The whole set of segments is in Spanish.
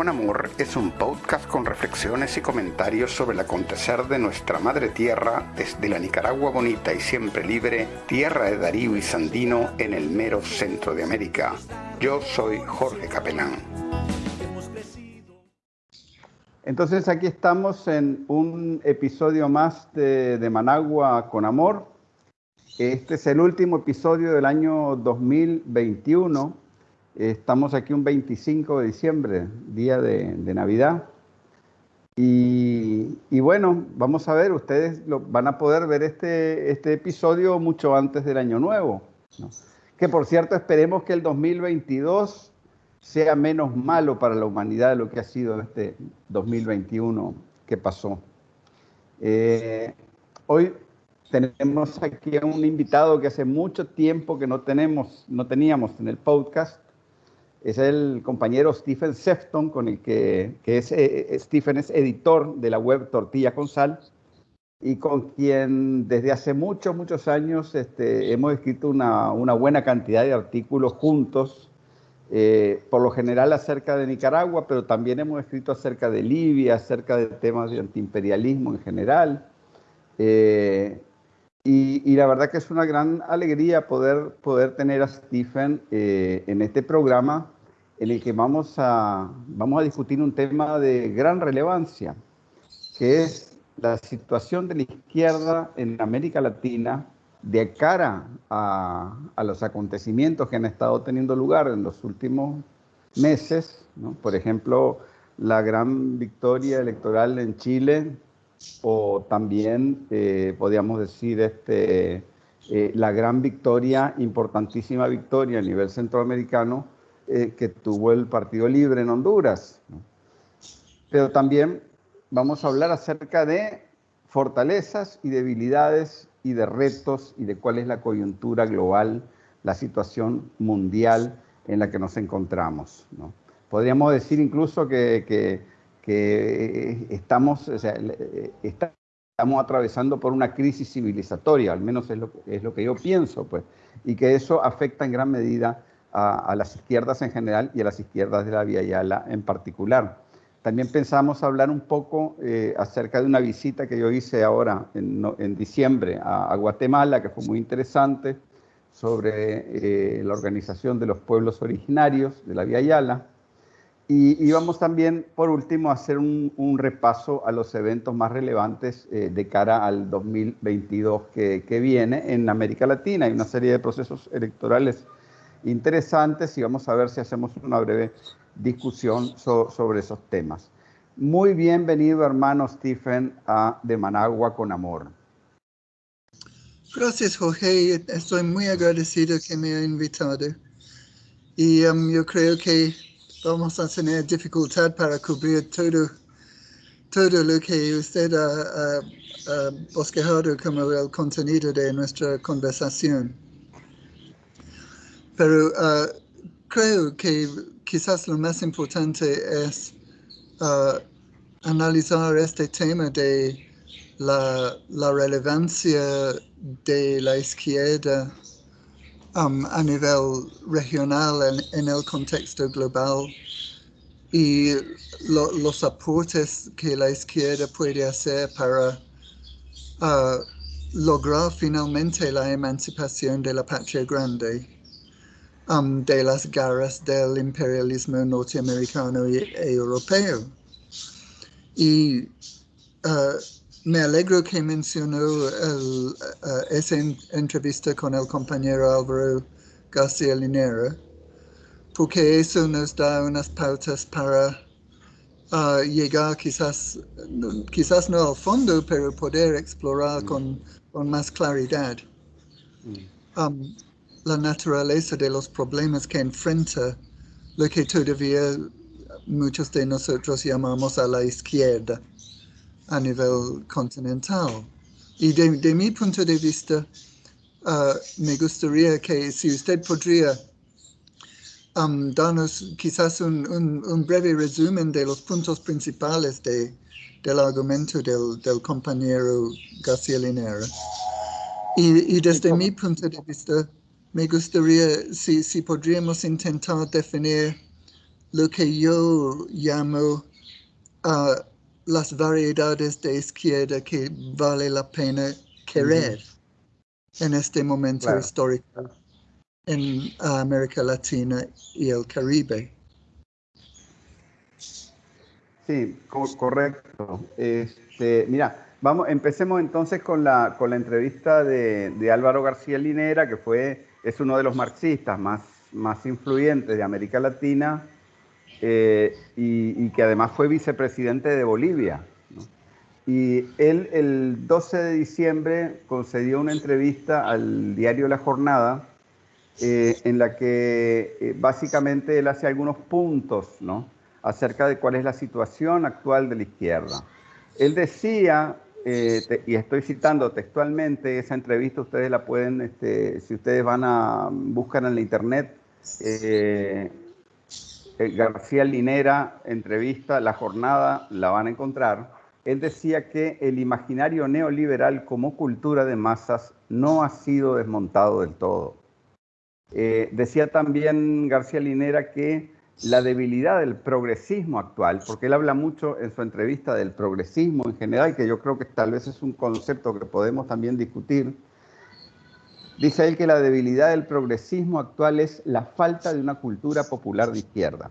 con Amor es un podcast con reflexiones y comentarios sobre el acontecer de nuestra madre tierra desde la Nicaragua bonita y siempre libre, tierra de Darío y Sandino en el mero centro de América. Yo soy Jorge Capelán. Entonces aquí estamos en un episodio más de, de Managua con Amor. Este es el último episodio del año 2021 Estamos aquí un 25 de diciembre, día de, Navidad. Y, bueno, vamos a ver, ustedes lo, van a poder ver este, este episodio mucho antes del año nuevo. Que por cierto, esperemos que el 2022 sea menos malo para la humanidad de lo que ha sido este 2021 que pasó. Eh, hoy tenemos aquí a un invitado que hace mucho tiempo que no tenemos, no teníamos en el podcast es el compañero Stephen Sefton, con el que, es, eh, eh, Stephen es editor de la web Tortilla con Sal y con quien desde hace muchos, muchos años este, hemos escrito una, buena cantidad de artículos juntos, eh, por lo general acerca de Nicaragua, pero también hemos escrito acerca de Libia, acerca de temas de antiimperialismo en general. Y, la verdad que es una gran alegría poder, poder tener a Stephen eh, en este programa en el que vamos a, vamos a discutir un tema de gran relevancia, que es la situación de la izquierda en América Latina de cara a, los acontecimientos que han estado teniendo lugar en los últimos meses. Por ejemplo, la gran victoria electoral en Chile o también eh, podríamos decir este, eh, la gran victoria, importantísima victoria a nivel centroamericano eh, que tuvo el Partido Libre en Honduras. Pero también vamos a hablar acerca de fortalezas y debilidades y de retos y de cuál es la coyuntura global, la situación mundial en la que nos encontramos. Podríamos decir incluso que que eh, estamos, eh, estamos atravesando por una crisis civilizatoria, al menos es lo, es lo que yo pienso, pues, y que eso afecta en gran medida a, las izquierdas en general y a las izquierdas de la Vía Yala en particular. También pensamos hablar un poco eh, acerca de una visita que yo hice ahora en, en diciembre a, Guatemala, que fue muy interesante, sobre la organización de los pueblos originarios de la Vía Yala. Y, vamos también, por último, a hacer un, repaso a los eventos más relevantes eh, de cara al 2022 que, viene en América Latina. Hay una serie de procesos electorales interesantes y vamos a ver si hacemos una breve discusión sobre esos temas. Muy bienvenido, hermano Stephen, a De Managua con Amor. Gracias, Jorge. Estoy muy agradecido que me ha invitado. Y um, yo creo que vamos a tener dificultad para cubrir todo, todo lo que usted ha, bosquejado como el contenido de nuestra conversación. Pero uh, creo que quizás lo más importante es uh, analizar este tema de la, la relevancia de la izquierda A nivel regional en, el contexto global y los aportes que la izquierda puede hacer para uh, lograr finalmente la emancipación de la patria grande um, de las garras del imperialismo norteamericano y, e europeo. Y uh, me alegro que mencionó el, uh, esa entrevista con el compañero Álvaro García Linera, porque eso nos da unas pautas para uh, llegar quizás, quizás no al fondo, pero poder explorar mm. con, con, más claridad mm. um, la naturaleza de los problemas que enfrenta lo que todavía muchos de nosotros llamamos a la izquierda a nivel continental. Y de, mi punto de vista, uh, me gustaría que si usted podría um, darnos quizás un, breve resumen de los puntos principales de, del argumento del, compañero García Linera. Y, desde mi punto de vista, me gustaría si, si podríamos intentar definir lo que yo llamo uh, las variedades de izquierda que vale la pena querer en este momento histórico en América Latina y el Caribe. Sí, correcto. Este, mira, vamos, empecemos entonces con la, con la entrevista de, de, Álvaro García Linera, que fue, es uno de los marxistas más, más influyentes de América Latina eh, y, que además fue vicepresidente de Bolivia. Y él el 12 de diciembre concedió una entrevista al diario La Jornada eh, en la que eh, básicamente él hace algunos puntos ¿no? acerca de cuál es la situación actual de la izquierda. Él decía, y estoy citando textualmente esa entrevista, ustedes la pueden, este, si ustedes van a buscar en la internet, García Linera, entrevista, la jornada, la van a encontrar. Él decía que el imaginario neoliberal como cultura de masas no ha sido desmontado del todo. Eh, decía también García Linera que la debilidad del progresismo actual, porque él habla mucho en su entrevista del progresismo en general, que yo creo que tal vez es un concepto que podemos también discutir, Dice él que la debilidad del progresismo actual es la falta de una cultura popular de izquierda.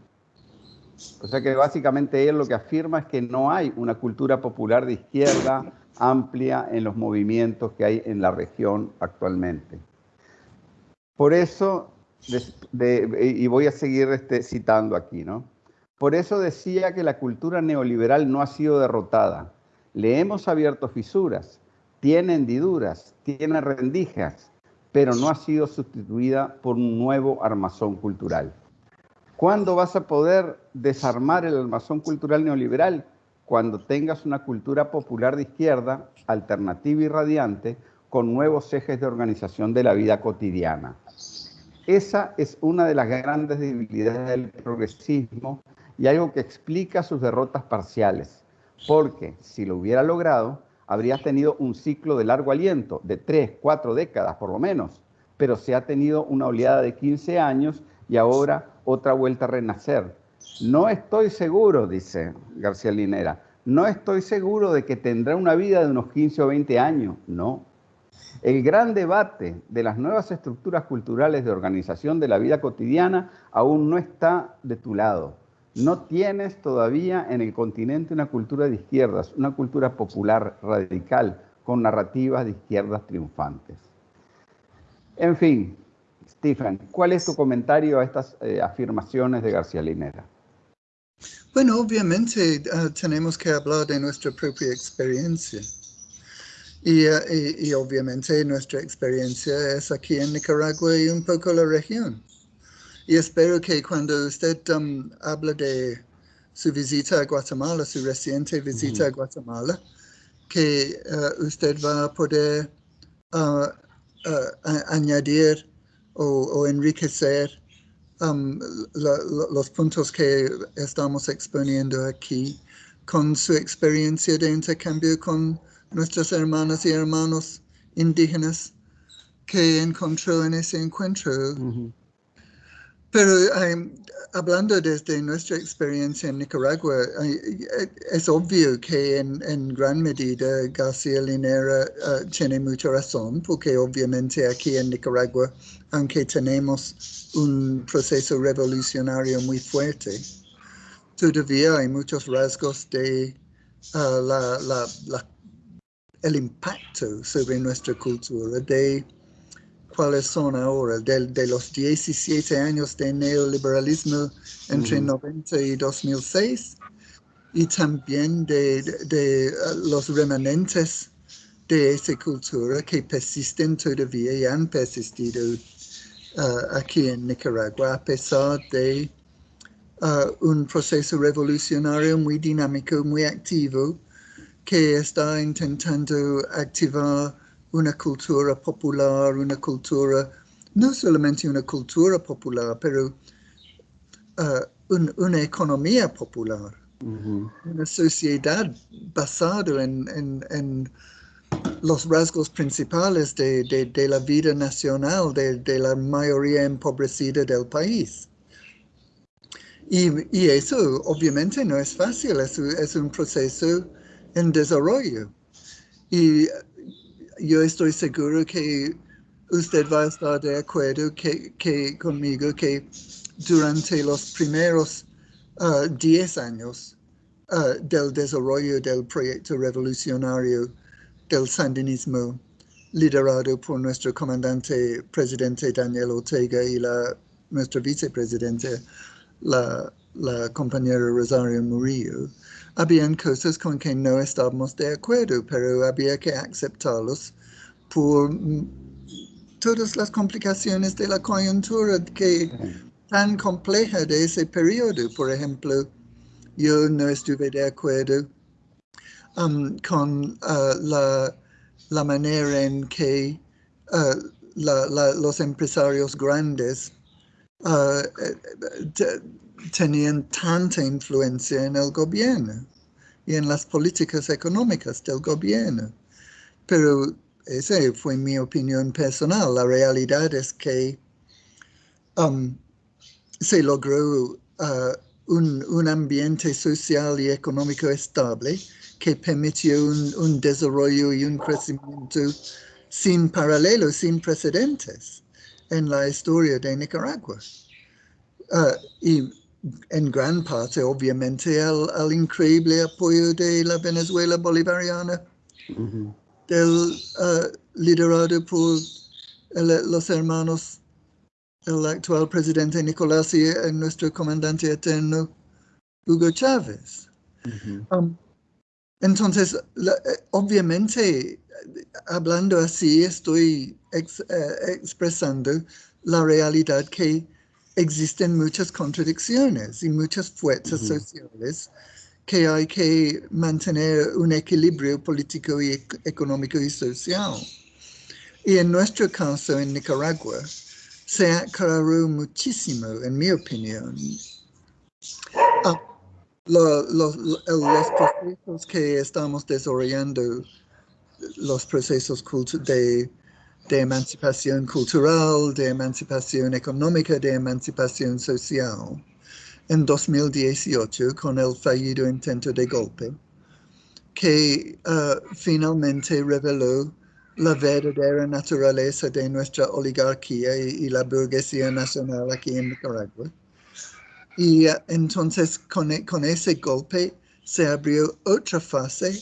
O sea que básicamente él lo que afirma es que no hay una cultura popular de izquierda amplia en los movimientos que hay en la región actualmente. Por eso, y voy a seguir este, citando aquí, ¿no? Por eso decía que la cultura neoliberal no ha sido derrotada. Le hemos abierto fisuras, tiene hendiduras, tiene rendijas, pero no ha sido sustituida por un nuevo armazón cultural. ¿Cuándo vas a poder desarmar el armazón cultural neoliberal? Cuando tengas una cultura popular de izquierda, alternativa y radiante, con nuevos ejes de organización de la vida cotidiana. Esa es una de las grandes debilidades del progresismo y algo que explica sus derrotas parciales, porque si lo hubiera logrado, habría tenido un ciclo de largo aliento, de tres, cuatro décadas por lo menos, pero se ha tenido una oleada de 15 años y ahora otra vuelta a renacer. No estoy seguro, dice García Linera, no estoy seguro de que tendrá una vida de unos 15 o 20 años, no. El gran debate de las nuevas estructuras culturales de organización de la vida cotidiana aún no está de tu lado. No tienes todavía en el continente una cultura de izquierdas, una cultura popular radical con narrativas de izquierdas triunfantes. En fin, Stephen, ¿cuál es tu comentario a estas eh, afirmaciones de García Linera? Bueno, obviamente ah, tenemos que hablar de nuestra propia experiencia. Y, ah, y, obviamente nuestra experiencia es aquí en Nicaragua y un poco la región. Y espero que cuando usted um, habla de su visita a Guatemala, su reciente visita a Guatemala, que uh, usted va a poder uh, uh, añadir o, enriquecer um, los puntos que estamos exponiendo aquí con su experiencia de intercambio con nuestras hermanas y hermanos indígenas que encontró en ese encuentro. Pero hablando desde nuestra experiencia en Nicaragua, es obvio que en, gran medida García Linera tiene mucha razón, porque obviamente aquí en Nicaragua, aunque tenemos un proceso revolucionario muy fuerte, todavía hay muchos rasgos de uh, el impacto sobre nuestra cultura de cuáles son ahora, de, los 17 años de neoliberalismo entre 90 y 2006, y también de, uh, los remanentes de esa cultura que persisten todavía y han persistido uh, aquí en Nicaragua, a pesar de uh, un proceso revolucionario muy dinámico, muy activo, que está intentando activar una cultura popular, una cultura, no solamente una cultura popular, pero uh, una economía popular, una sociedad basada en, los rasgos principales de, la vida nacional de, la mayoría empobrecida del país. Y, eso obviamente no es fácil, es, un proceso en desarrollo. Y yo estoy seguro que usted va a estar de acuerdo que, conmigo que durante los primeros 10 uh, años uh, del desarrollo del proyecto revolucionario del sandinismo liderado por nuestro comandante presidente Daniel Ortega y la, nuestra vicepresidente, la compañera Rosario Murillo, habían cosas con que no estábamos de acuerdo, pero había que aceptarlos por todas las complicaciones de la coyuntura que tan compleja de ese periodo. Por ejemplo, yo no estuve de acuerdo um, con uh, la, manera en que uh, los empresarios grandes uh, tenían tanta influencia en el gobierno y en las políticas económicas del gobierno. Pero esa fue mi opinión personal. La realidad es que um, se logró uh, un, ambiente social y económico estable que permitió un, desarrollo y un crecimiento sin paralelo, sin precedentes en la historia de Nicaragua. Uh, y en gran parte, obviamente, al, increíble apoyo de la Venezuela bolivariana, del, uh, liderado por los hermanos el actual presidente Nicolás y nuestro comandante eterno Hugo Chávez. Um, entonces, eh, obviamente, hablando así, estoy eh, expresando la realidad que existen muchas contradicciones y muchas fuerzas sociales que hay que mantener un equilibrio político y económico y social. Y en nuestro caso, en Nicaragua, se aclaró muchísimo, en mi opinión. Ah, los procesos que estamos desarrollando, los procesos de, de emancipación cultural, de emancipación económica, de emancipación social, en 2018 con el fallido intento de golpe, que ah, finalmente reveló la verdadera naturaleza de nuestra oligarquía y, la burguesía nacional aquí en Nicaragua. Y uh, entonces con, e, con, ese golpe se abrió otra fase,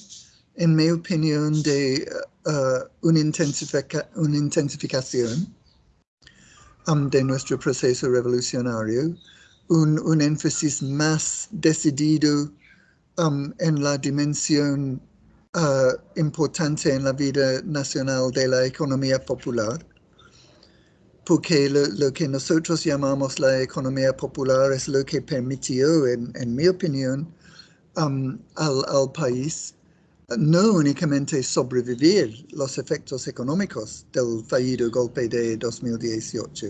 en mi opinión, de uh, uh, una, intensificación um, de nuestro proceso revolucionario, un, un énfasis más decidido um, en la dimensión uh, importante en la vida nacional de la economía popular, porque lo, que nosotros llamamos la economía popular es lo que permitió, en, mi opinión, um, al, al, país no únicamente sobrevivir los efectos económicos del fallido golpe de 2018,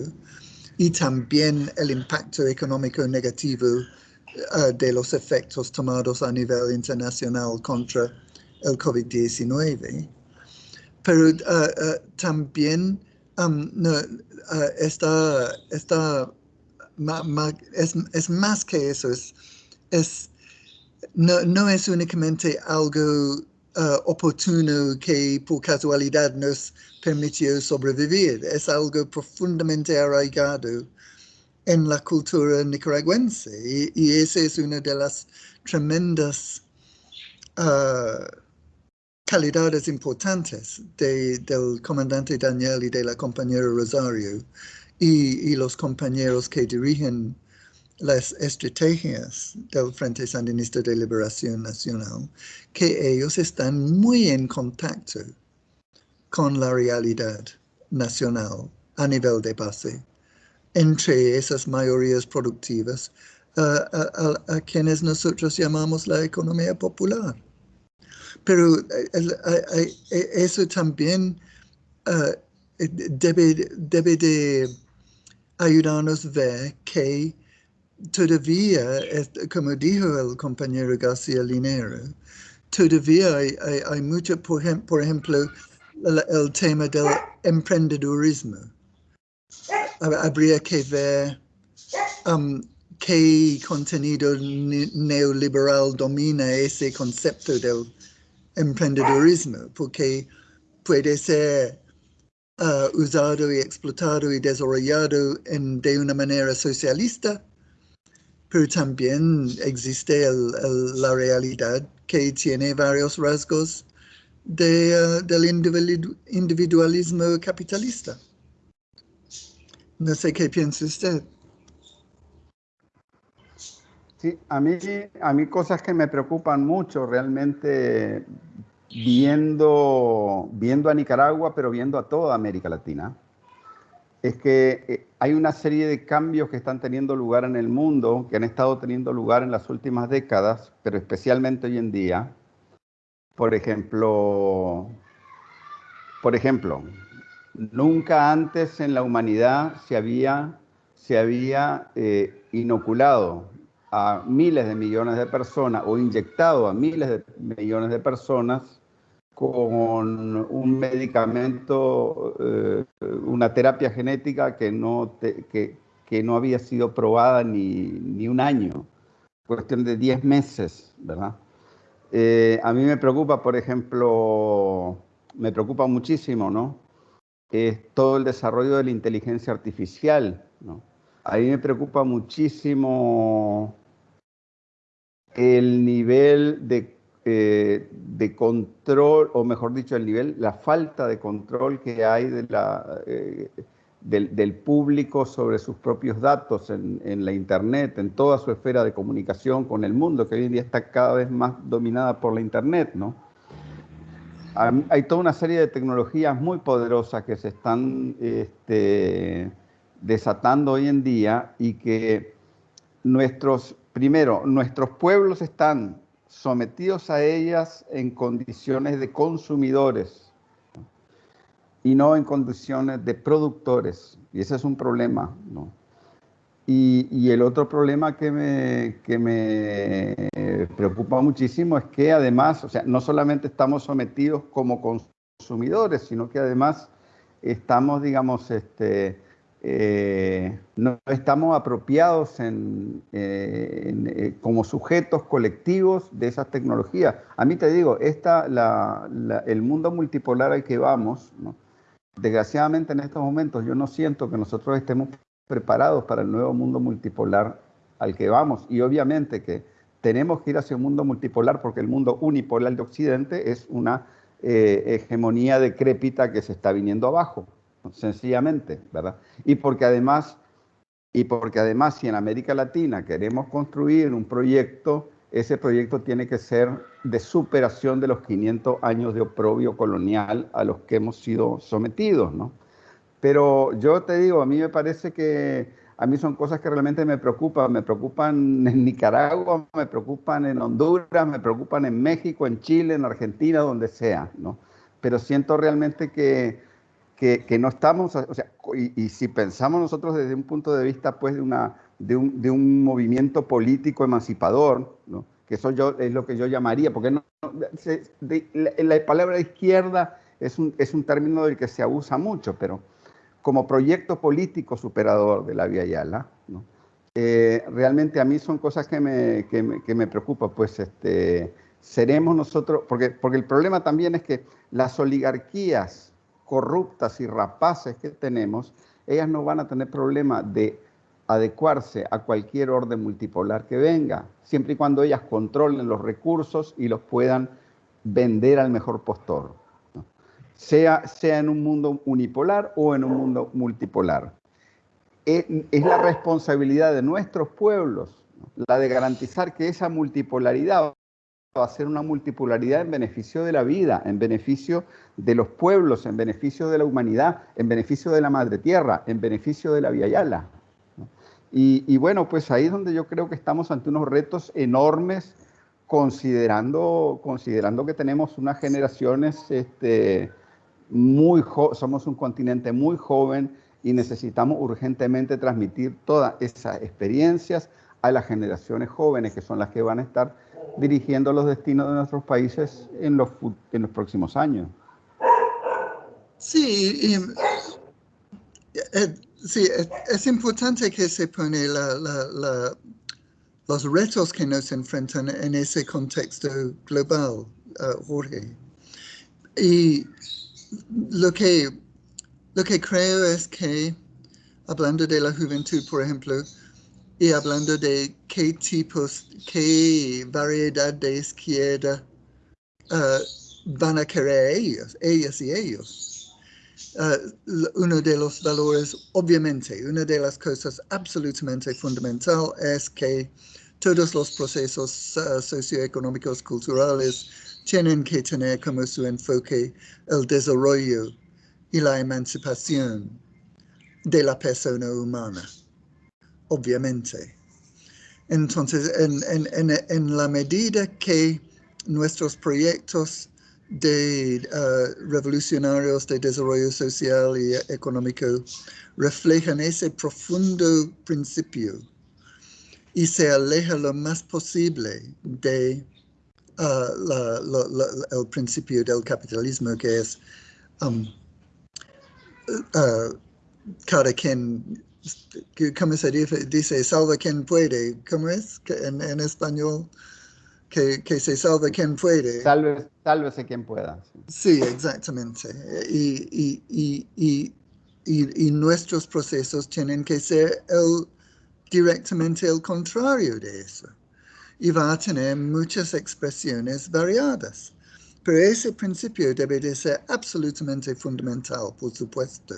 y también el impacto económico negativo uh, de los efectos tomados a nivel internacional contra el COVID-19, pero uh, uh, también um, no, está es, es, más que eso, es, es, no, es únicamente algo oportuno que por casualidad nos permitió sobrevivir, es algo profundamente arraigado en la cultura nicaragüense y, y esa es una de las tremendas uh, calidades importantes del comandante Daniel y de la compañera Rosario y, los compañeros que dirigen las estrategias del Frente Sandinista de Liberación Nacional, que ellos están muy en contacto con la realidad nacional a nivel de base, entre esas mayorías productivas a quienes nosotros llamamos la economía popular. Pero eh, eh, eso también eh, debe, debe de ayudarnos a ver que todavía, como dijo el compañero García Linero, todavía hay, mucho, por, ejemplo, el, tema del emprendedurismo. Habría que ver um, qué contenido neoliberal domina ese concepto del emprendedorismo, porque puede ser uh, usado y explotado y desarrollado en, de una manera socialista, pero también existe la realidad que tiene varios rasgos de, uh, del individualismo capitalista. No sé qué piensa usted. Sí, a mí, a mí cosas que me preocupan mucho realmente viendo, viendo a Nicaragua, pero viendo a toda América Latina, es que eh, hay una serie de cambios que están teniendo lugar en el mundo, que han estado teniendo lugar en las últimas décadas, pero especialmente hoy en día. Por ejemplo, por ejemplo, nunca antes en la humanidad se había, se había eh, inoculado a miles de millones de personas o inyectado a miles de millones de personas con un medicamento, eh, una terapia genética que no, que, que, no había sido probada ni, ni, un año, cuestión de 10 meses, ¿verdad? Eh, a mí me preocupa, por ejemplo, me preocupa muchísimo, ¿no? Es todo el desarrollo de la inteligencia artificial, ¿no? A mí me preocupa muchísimo el nivel de eh, de control, o mejor dicho, el nivel, la falta de control que hay de la, eh, del, público sobre sus propios datos en, en, la Internet, en toda su esfera de comunicación con el mundo, que hoy en día está cada vez más dominada por la Internet, ¿no? Hay toda una serie de tecnologías muy poderosas que se están este, desatando hoy en día y que nuestros, primero, nuestros pueblos están sometidos a ellas en condiciones de consumidores y no en condiciones de productores. Y ese es un problema. ¿no? Y, el otro problema que me, que me preocupa muchísimo es que además, o sea, no solamente estamos sometidos como consumidores, sino que además estamos, digamos, este, eh, no estamos apropiados en, eh, eh, como sujetos colectivos de esas tecnologías. A mí te digo, esta, el mundo multipolar al que vamos, desgraciadamente en estos momentos yo no siento que nosotros estemos preparados para el nuevo mundo multipolar al que vamos. Y obviamente que tenemos que ir hacia un mundo multipolar porque el mundo unipolar de Occidente es una hegemonía decrépita que se está viniendo abajo sencillamente, ¿verdad? Y porque además, y porque además si en América Latina queremos construir un proyecto, ese proyecto tiene que ser de superación de los 500 años de oprobio colonial a los que hemos sido sometidos, ¿no? Pero yo te digo, a mí me parece que a mí son cosas que realmente me preocupan. Me preocupan en Nicaragua, me preocupan en Honduras, me preocupan en México, en Chile, en Argentina, donde sea, ¿no? Pero siento realmente que que, no estamos, o sea, y, si pensamos nosotros desde un punto de vista, pues, de, una, de, un, de un movimiento político emancipador, ¿no? que eso yo, es lo que yo llamaría, porque no, la, palabra izquierda es un, es un término del que se abusa mucho, pero como proyecto político superador de la Vía Yala, ¿no? Eh, realmente a mí son cosas que me, que me, que me preocupan, pues este, seremos nosotros, porque, porque el problema también es que las oligarquías corruptas y rapaces que tenemos, ellas no van a tener problema de adecuarse a cualquier orden multipolar que venga, siempre y cuando ellas controlen los recursos y los puedan vender al mejor postor, sea, sea en un mundo unipolar o en un mundo multipolar. Es, es la responsabilidad de nuestros pueblos la de garantizar que esa multipolaridad a ser una multipolaridad en beneficio de la vida, en beneficio de los pueblos, en beneficio de la humanidad, en beneficio de la madre tierra, en beneficio de la Via Yala. Y, bueno, pues ahí es donde yo creo que estamos ante unos retos enormes, considerando, considerando que tenemos unas generaciones este, muy somos un continente muy joven y necesitamos urgentemente transmitir todas esas experiencias a las generaciones jóvenes, que son las que van a estar dirigiendo los destinos de nuestros países en los, en los próximos años. Sí, eh, sí, es, importante que se pone los retos que nos enfrentan en ese contexto global, uh, Jorge. Y lo que, lo que creo es que, hablando de la juventud, por ejemplo, y hablando de qué tipos, qué variedad de izquierda uh, van a querer ellos, ellas y ellos. Uh, uno de los valores, obviamente, una de las cosas absolutamente fundamental es que todos los procesos uh, socioeconómicos culturales tienen que tener como su enfoque el desarrollo y la emancipación de la persona humana, obviamente. Entonces, en, la medida que nuestros proyectos de uh, revolucionarios de desarrollo social y económico reflejan ese profundo principio y se aleja lo más posible de uh, el principio del capitalismo que es um, uh, cada quien, ¿cómo se dice? dice? Salva quien puede, ¿cómo es en, en español? Que, que, se salve quien puede. Salve, sálvese quien pueda. Sí, exactamente. Y, y, y, y, y, nuestros procesos tienen que ser el, directamente el contrario de eso y va a tener muchas expresiones variadas. Pero ese principio debe de ser absolutamente fundamental, por supuesto.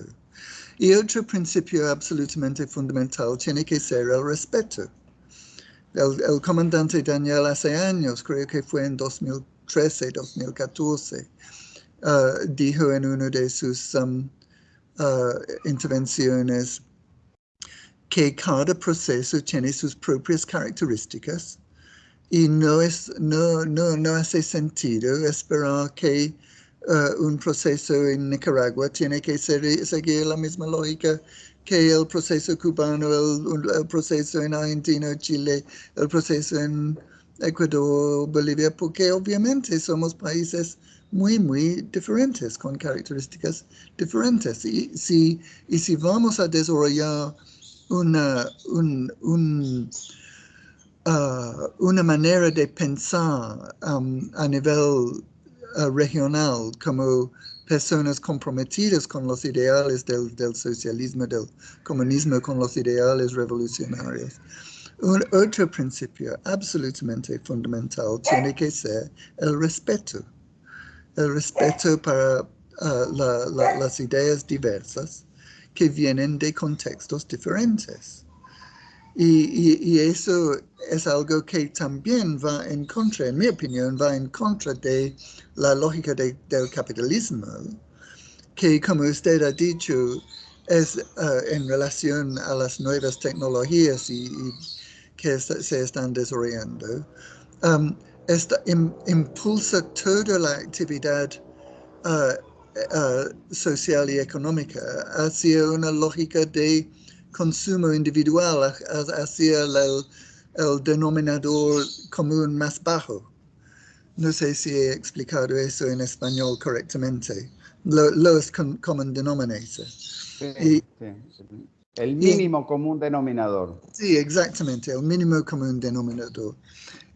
Y otro principio absolutamente fundamental tiene que ser el respeto. El, comandante Daniel hace años, creo que fue en 2013, 2014, uh, dijo en una de sus um, uh, intervenciones que cada proceso tiene sus propias características y no, es, no, no, no hace sentido esperar que uh, un proceso en Nicaragua tiene que ser, seguir la misma lógica que el proceso cubano, el, proceso en Argentina, Chile, el proceso en Ecuador, Bolivia, porque obviamente somos países muy, muy diferentes, con características diferentes. Y si, y si vamos a desarrollar una, un, un Uh, una manera de pensar um, a nivel uh, regional como personas comprometidas con los ideales del, del, socialismo, del comunismo, con los ideales revolucionarios. Un otro principio absolutamente fundamental tiene que ser el respeto. El respeto para la, las ideas diversas que vienen de contextos diferentes. Y, eso es algo que también va en contra, en mi opinión, va en contra de la lógica del capitalismo, que como usted ha dicho, es uh, en relación a las nuevas tecnologías y, que se están desarrollando. Um, impulsa toda la actividad uh, uh, social y económica hacia una lógica de consumo individual hacia el, el, denominador común más bajo. No sé si he explicado eso en español correctamente. Lowest common denominator. Sí, El mínimo común denominador. Sí, exactamente, el mínimo común denominador.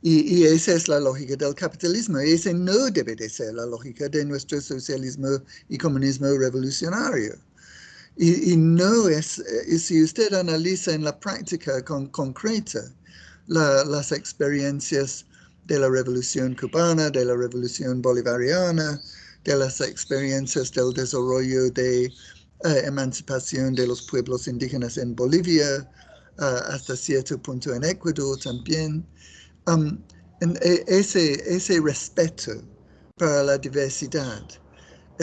Y, y, esa es la lógica del capitalismo. Y esa no debe de ser la lógica de nuestro socialismo y comunismo revolucionario. Y, no es, y si usted analiza en la práctica con, concreta las experiencias de la revolución cubana, de la revolución bolivariana, de las experiencias del desarrollo de eh, emancipación de los pueblos indígenas en Bolivia, uh, hasta cierto punto en Ecuador también, um, e, ese, ese respeto para la diversidad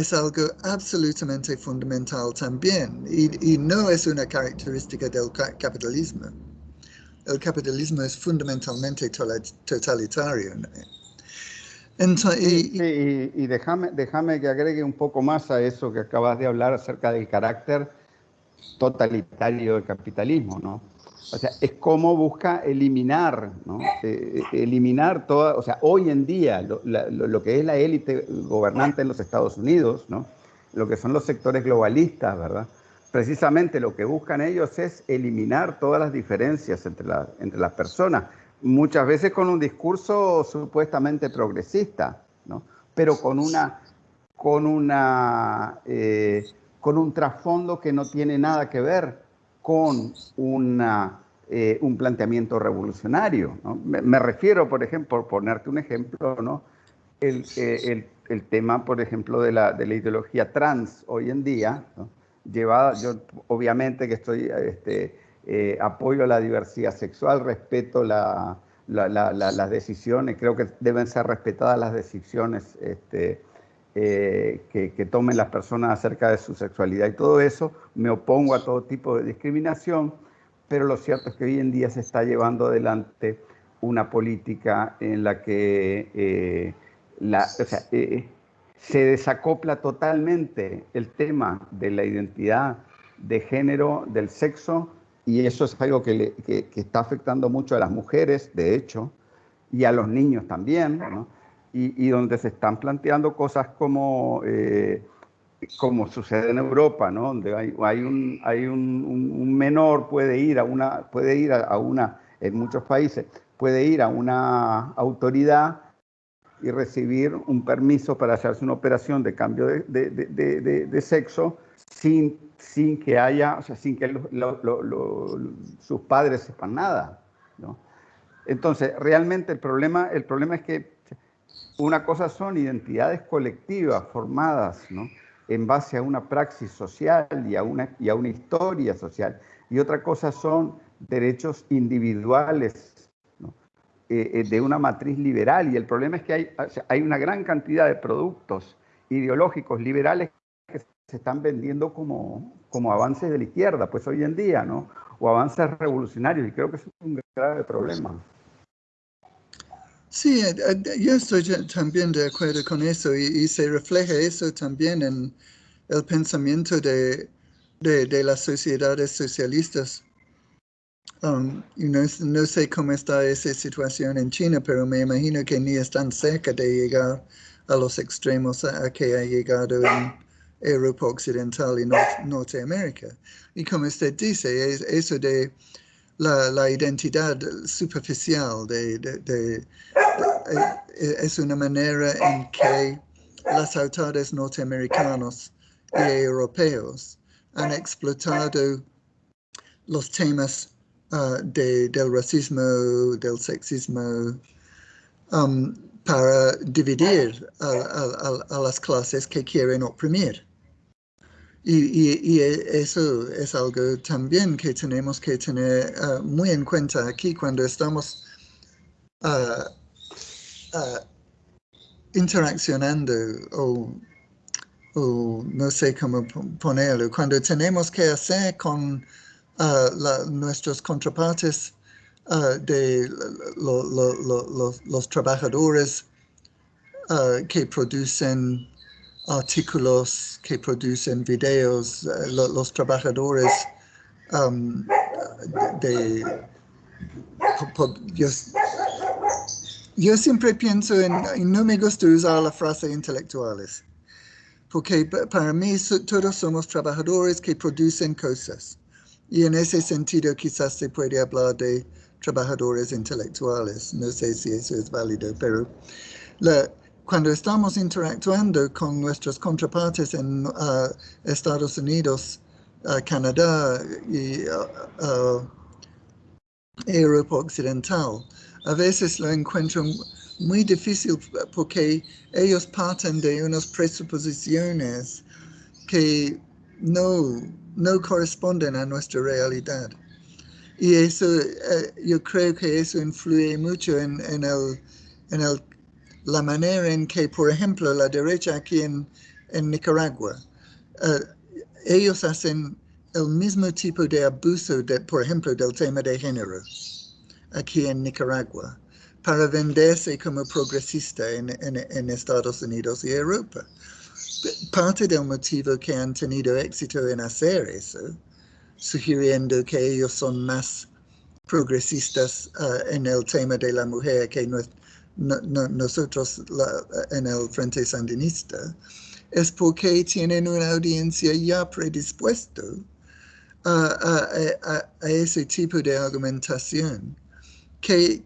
es algo absolutamente fundamental también y, no es una característica del capitalismo. El capitalismo es fundamentalmente totalitario. y, déjame, déjame que agregue un poco más a eso que acabas de hablar acerca del carácter totalitario del capitalismo, ¿no? O sea, es como busca eliminar, ¿no? Eh, eliminar toda, o sea, hoy en día lo, que es la élite gobernante en los Estados Unidos, ¿no? Lo que son los sectores globalistas, ¿verdad? precisamente lo que buscan ellos es eliminar todas las diferencias entre, entre las personas, muchas veces con un discurso supuestamente progresista, ¿no? pero con, una, con, una, eh, con un trasfondo que no tiene nada que ver con una, eh, un planteamiento revolucionario. Me, refiero, por ejemplo, ponerte un ejemplo, ¿no? el, eh, el, el tema, por ejemplo, de la, de la ideología trans hoy en día, llevada, yo obviamente que estoy, este, eh, apoyo la diversidad sexual, respeto la, las decisiones, creo que deben ser respetadas las decisiones este, eh, que, tomen las personas acerca de su sexualidad y todo eso, me opongo a todo tipo de discriminación, pero lo cierto es que hoy en día se está llevando adelante una política en la que eh, la, se desacopla totalmente el tema de la identidad de género, del sexo, y eso es algo que, está afectando mucho a las mujeres, de hecho, y a los niños también, y, donde se están planteando cosas como, eh, como sucede en Europa, ¿no? donde hay, hay, un, hay un, menor puede ir a una, puede ir a una, en muchos países, puede ir a una autoridad y recibir un permiso para hacerse una operación de cambio de, de, de, sexo sin, sin que haya, o sea, sin que sus padres sepan nada. ¿no? Entonces, realmente el problema, el problema es que una cosa son identidades colectivas formadas ¿no? en base a una praxis social y a una, y a una historia social, y otra cosa son derechos individuales eh, eh, de una matriz liberal y el problema es que hay, hay una gran cantidad de productos ideológicos liberales que se están vendiendo como, como avances de la izquierda, pues hoy en día, ¿no? O avances revolucionarios y creo que es un grave problema. Sí, eh, yo estoy también de acuerdo con eso y, se refleja eso también en el pensamiento de, de, de las sociedades socialistas Um, no, no, sé cómo está esa situación en China, pero me imagino que ni están cerca de llegar a los extremos a, que ha llegado en Europa Occidental y Norteamérica. Y como usted dice, es, eso de la, identidad superficial de, de, de, eh, es una manera en que las autoridades norteamericanos y europeos han explotado los temas uh, de, del racismo, del sexismo, um, para dividir a, a, las clases que quieren oprimir. Y, y, y, eso es algo también que tenemos que tener uh, muy en cuenta aquí cuando estamos uh, interaccionando o, no sé cómo ponerlo, cuando tenemos que hacer con la, nuestros contrapartes de los trabajadores que producen artículos, que producen videos, los trabajadores um, de... yo, siempre pienso en, no me gusta usar la frase intelectuales, porque para mí todos somos trabajadores que producen cosas. Y en ese sentido quizás se puede hablar de trabajadores intelectuales. No sé si eso es válido, pero cuando estamos interactuando con nuestros contrapartes en uh, Estados Unidos, uh, Canadá y uh, Europa Occidental, a veces lo encuentro muy difícil porque ellos parten de unas presuposiciones que no no corresponden a nuestra realidad. Y eso, eh, yo creo que eso influye mucho en, en, el, en el, la manera en que, por ejemplo, la derecha aquí en, Nicaragua, uh, ellos hacen el mismo tipo de abuso, de, por ejemplo, del tema de género aquí en Nicaragua, para venderse como progresista en, Estados Unidos y Europa. Parte del motivo que han tenido éxito en hacer eso, sugiriendo que ellos son más progresistas uh, en el tema de la mujer que no, no, nosotros la, en el Frente Sandinista, es porque tienen una audiencia ya predispuesto a, ese tipo de argumentación que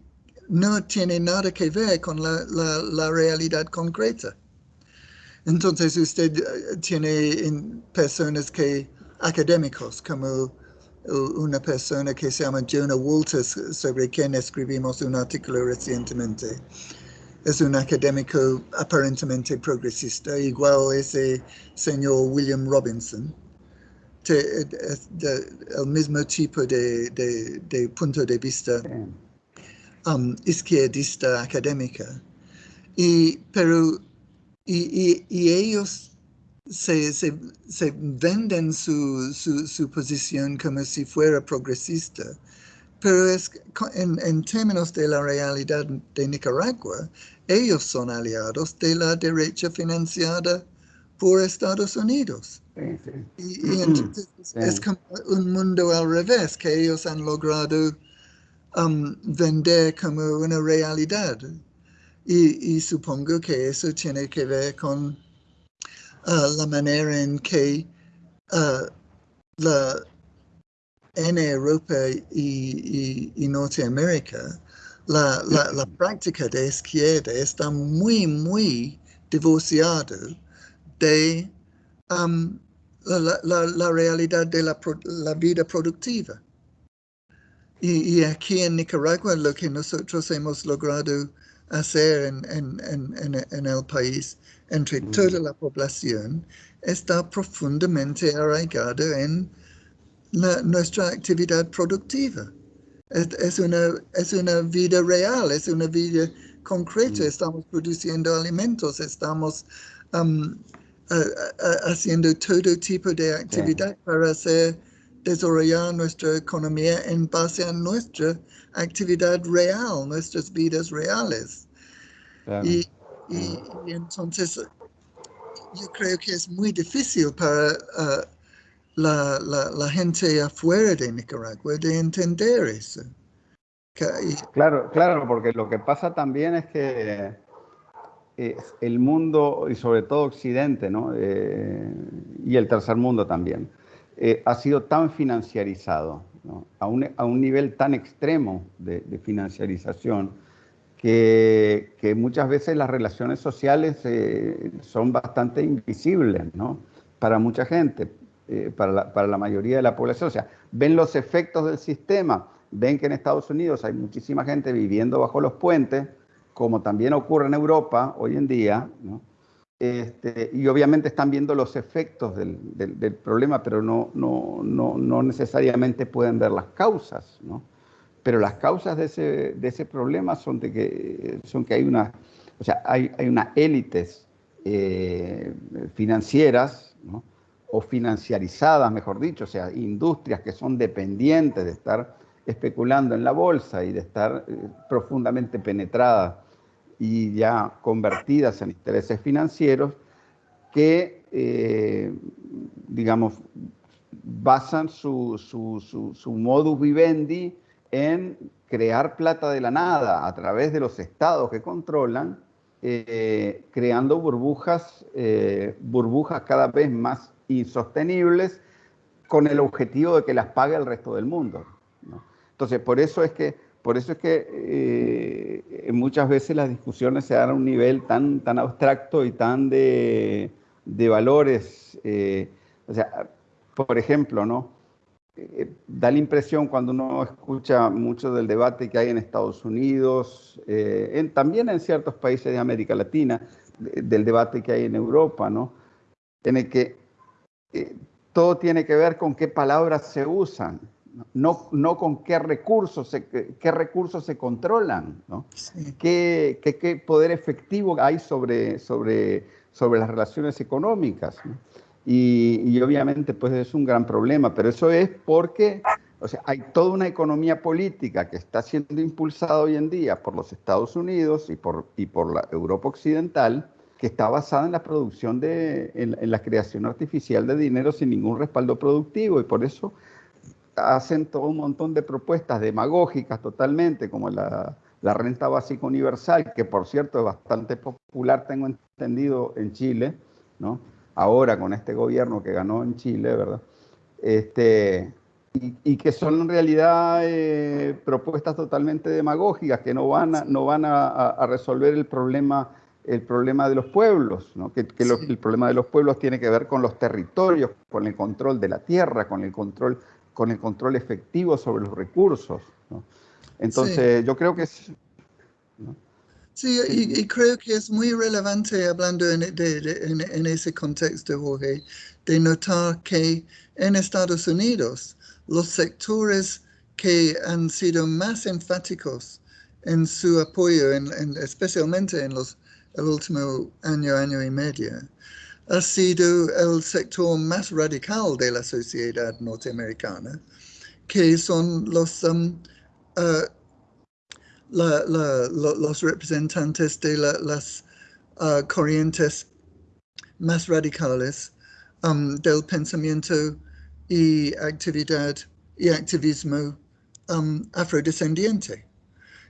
no tiene nada que ver con la, realidad concreta. Entonces usted eh, tiene personas que, académicos, como una persona que se llama Jonah Walters, sobre quien escribimos un artículo recientemente. Es un académico aparentemente progresista, igual ese señor William Robinson el mismo tipo de, punto de vista um, izquierdista académica. Y, pero, y, ellos se, venden su, su, posición como si fuera progresista. Pero es, en, en, términos de la realidad de Nicaragua, ellos son aliados de la derecha financiada por Estados Unidos. Y, entonces es como un mundo al revés que ellos han logrado um, vender como una realidad. Y, supongo que eso tiene que ver con uh, la manera en que uh, la, en Europa y, Norteamérica la, la, práctica de izquierda está muy, muy divorciada de um, la, realidad de la, vida productiva. Y, aquí en Nicaragua lo que nosotros hemos logrado hacer en, el país entre toda la población está profundamente arraigado en nuestra actividad productiva. Es, una, es una vida real, es una vida concreta, estamos produciendo alimentos, estamos um, haciendo todo tipo de actividad para hacer desarrollar nuestra economía en base a nuestra actividad real, nuestras vidas reales. Y, entonces yo creo que es muy difícil para uh, la, la, gente afuera de Nicaragua de entender eso. claro, claro, porque lo que pasa también es que el mundo, y sobre todo Occidente, eh, y el tercer mundo también, eh, ha sido tan financiarizado, a, un, nivel tan extremo de, financiarización, que, muchas veces las relaciones sociales eh, son bastante invisibles para mucha gente, para la, para la mayoría de la población. O sea, ven los efectos del sistema, ven que en Estados Unidos hay muchísima gente viviendo bajo los puentes, como también ocurre en Europa hoy en día, este, y obviamente están viendo los efectos del, problema, pero no, no, no, necesariamente pueden ver las causas. Pero las causas de ese, de ese problema son, de que, son que hay, una, o sea, hay, hay unas élites eh, financieras, o financiarizadas, mejor dicho, o sea, industrias que son dependientes de estar especulando en la bolsa y de estar eh, profundamente penetradas y ya convertidas en intereses financieros que, eh, digamos, basan su, su, modus vivendi en crear plata de la nada a través de los estados que controlan, eh, creando burbujas, eh, burbujas cada vez más insostenibles con el objetivo de que las pague el resto del mundo. Entonces, por eso es que por eso es que eh, muchas veces las discusiones se dan a un nivel tan, tan abstracto y tan de, valores. Eh, o sea, por ejemplo, ¿no? Eh, da la impresión cuando uno escucha mucho del debate que hay en Estados Unidos, también en ciertos países de América Latina, del debate que hay en Europa, ¿no? En el que todo tiene que ver con qué palabras se usan no, no con qué recursos se, qué recursos se controlan, ¿no? ¿Qué, qué, poder efectivo hay sobre, sobre, sobre las relaciones económicas. Y, y, obviamente pues es un gran problema, pero eso es porque o sea, hay toda una economía política que está siendo impulsada hoy en día por los Estados Unidos y por, y por la Europa Occidental, que está basada en la producción de, en, en la creación artificial de dinero sin ningún respaldo productivo y por eso hacen todo un montón de propuestas demagógicas totalmente, como la, renta básica universal, que por cierto es bastante popular, tengo entendido, en Chile, ¿no? Ahora con este gobierno que ganó en Chile, ¿verdad? Este, y, que son en realidad eh, propuestas totalmente demagógicas que no van a, no van a, resolver el problema, el problema de los pueblos, ¿no? que, el problema de los pueblos tiene que ver con los territorios, con el control de la tierra, con el control, con el control efectivo sobre los recursos. ¿no? Entonces, yo creo que es... Sí, y, creo que es muy relevante hablando en, en ese contexto, Jorge, de notar que en Estados Unidos los sectores que han sido más enfáticos en su apoyo, especialmente en los, el último año, año y medio, ha sido el sector más radical de la sociedad norteamericana, que son los, um, uh, los representantes de las uh, corrientes más radicales um, del pensamiento y actividad y activismo um, afrodescendiente.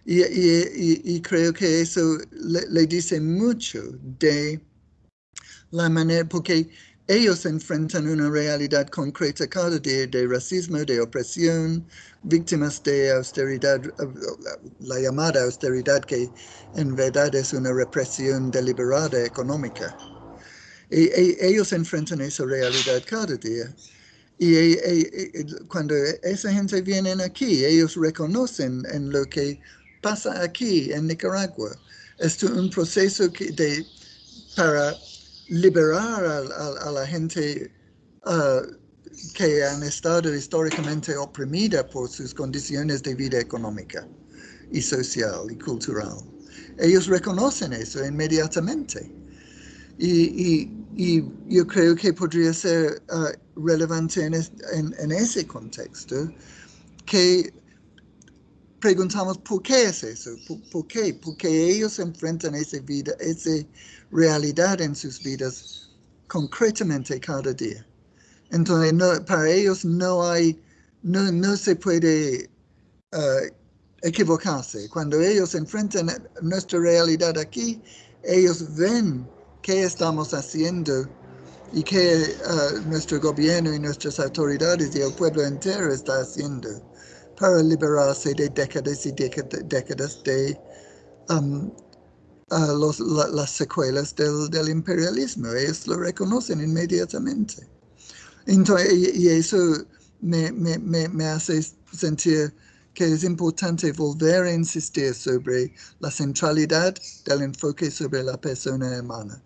Y, y, creo que eso le, dice mucho de la manera, porque ellos enfrentan una realidad concreta cada día de racismo, de opresión, víctimas de austeridad, la llamada austeridad que en verdad es una represión deliberada económica. Ellos enfrentan esa realidad cada día. Y, cuando esa gente viene aquí, ellos reconocen en lo que pasa aquí en Nicaragua. Es un proceso que para liberar a, la gente uh, que han estado históricamente oprimida por sus condiciones de vida económica y social y cultural. Ellos reconocen eso inmediatamente. Y, yo creo que podría ser uh, relevante en, ese contexto que preguntamos por qué es eso, por, qué, porque ellos enfrentan esa vida, esa realidad en sus vidas concretamente cada día. Entonces, para ellos no hay, no, no se puede uh, equivocarse. Cuando ellos enfrentan nuestra realidad aquí, ellos ven qué estamos haciendo y qué uh, nuestro gobierno y nuestras autoridades y el pueblo entero está haciendo para liberarse de décadas y décadas de um, uh, las secuelas del, imperialismo. Ellos lo reconocen inmediatamente. Entonces, y, eso me, me, me hace sentir que es importante volver a insistir sobre la centralidad del enfoque sobre la persona humana,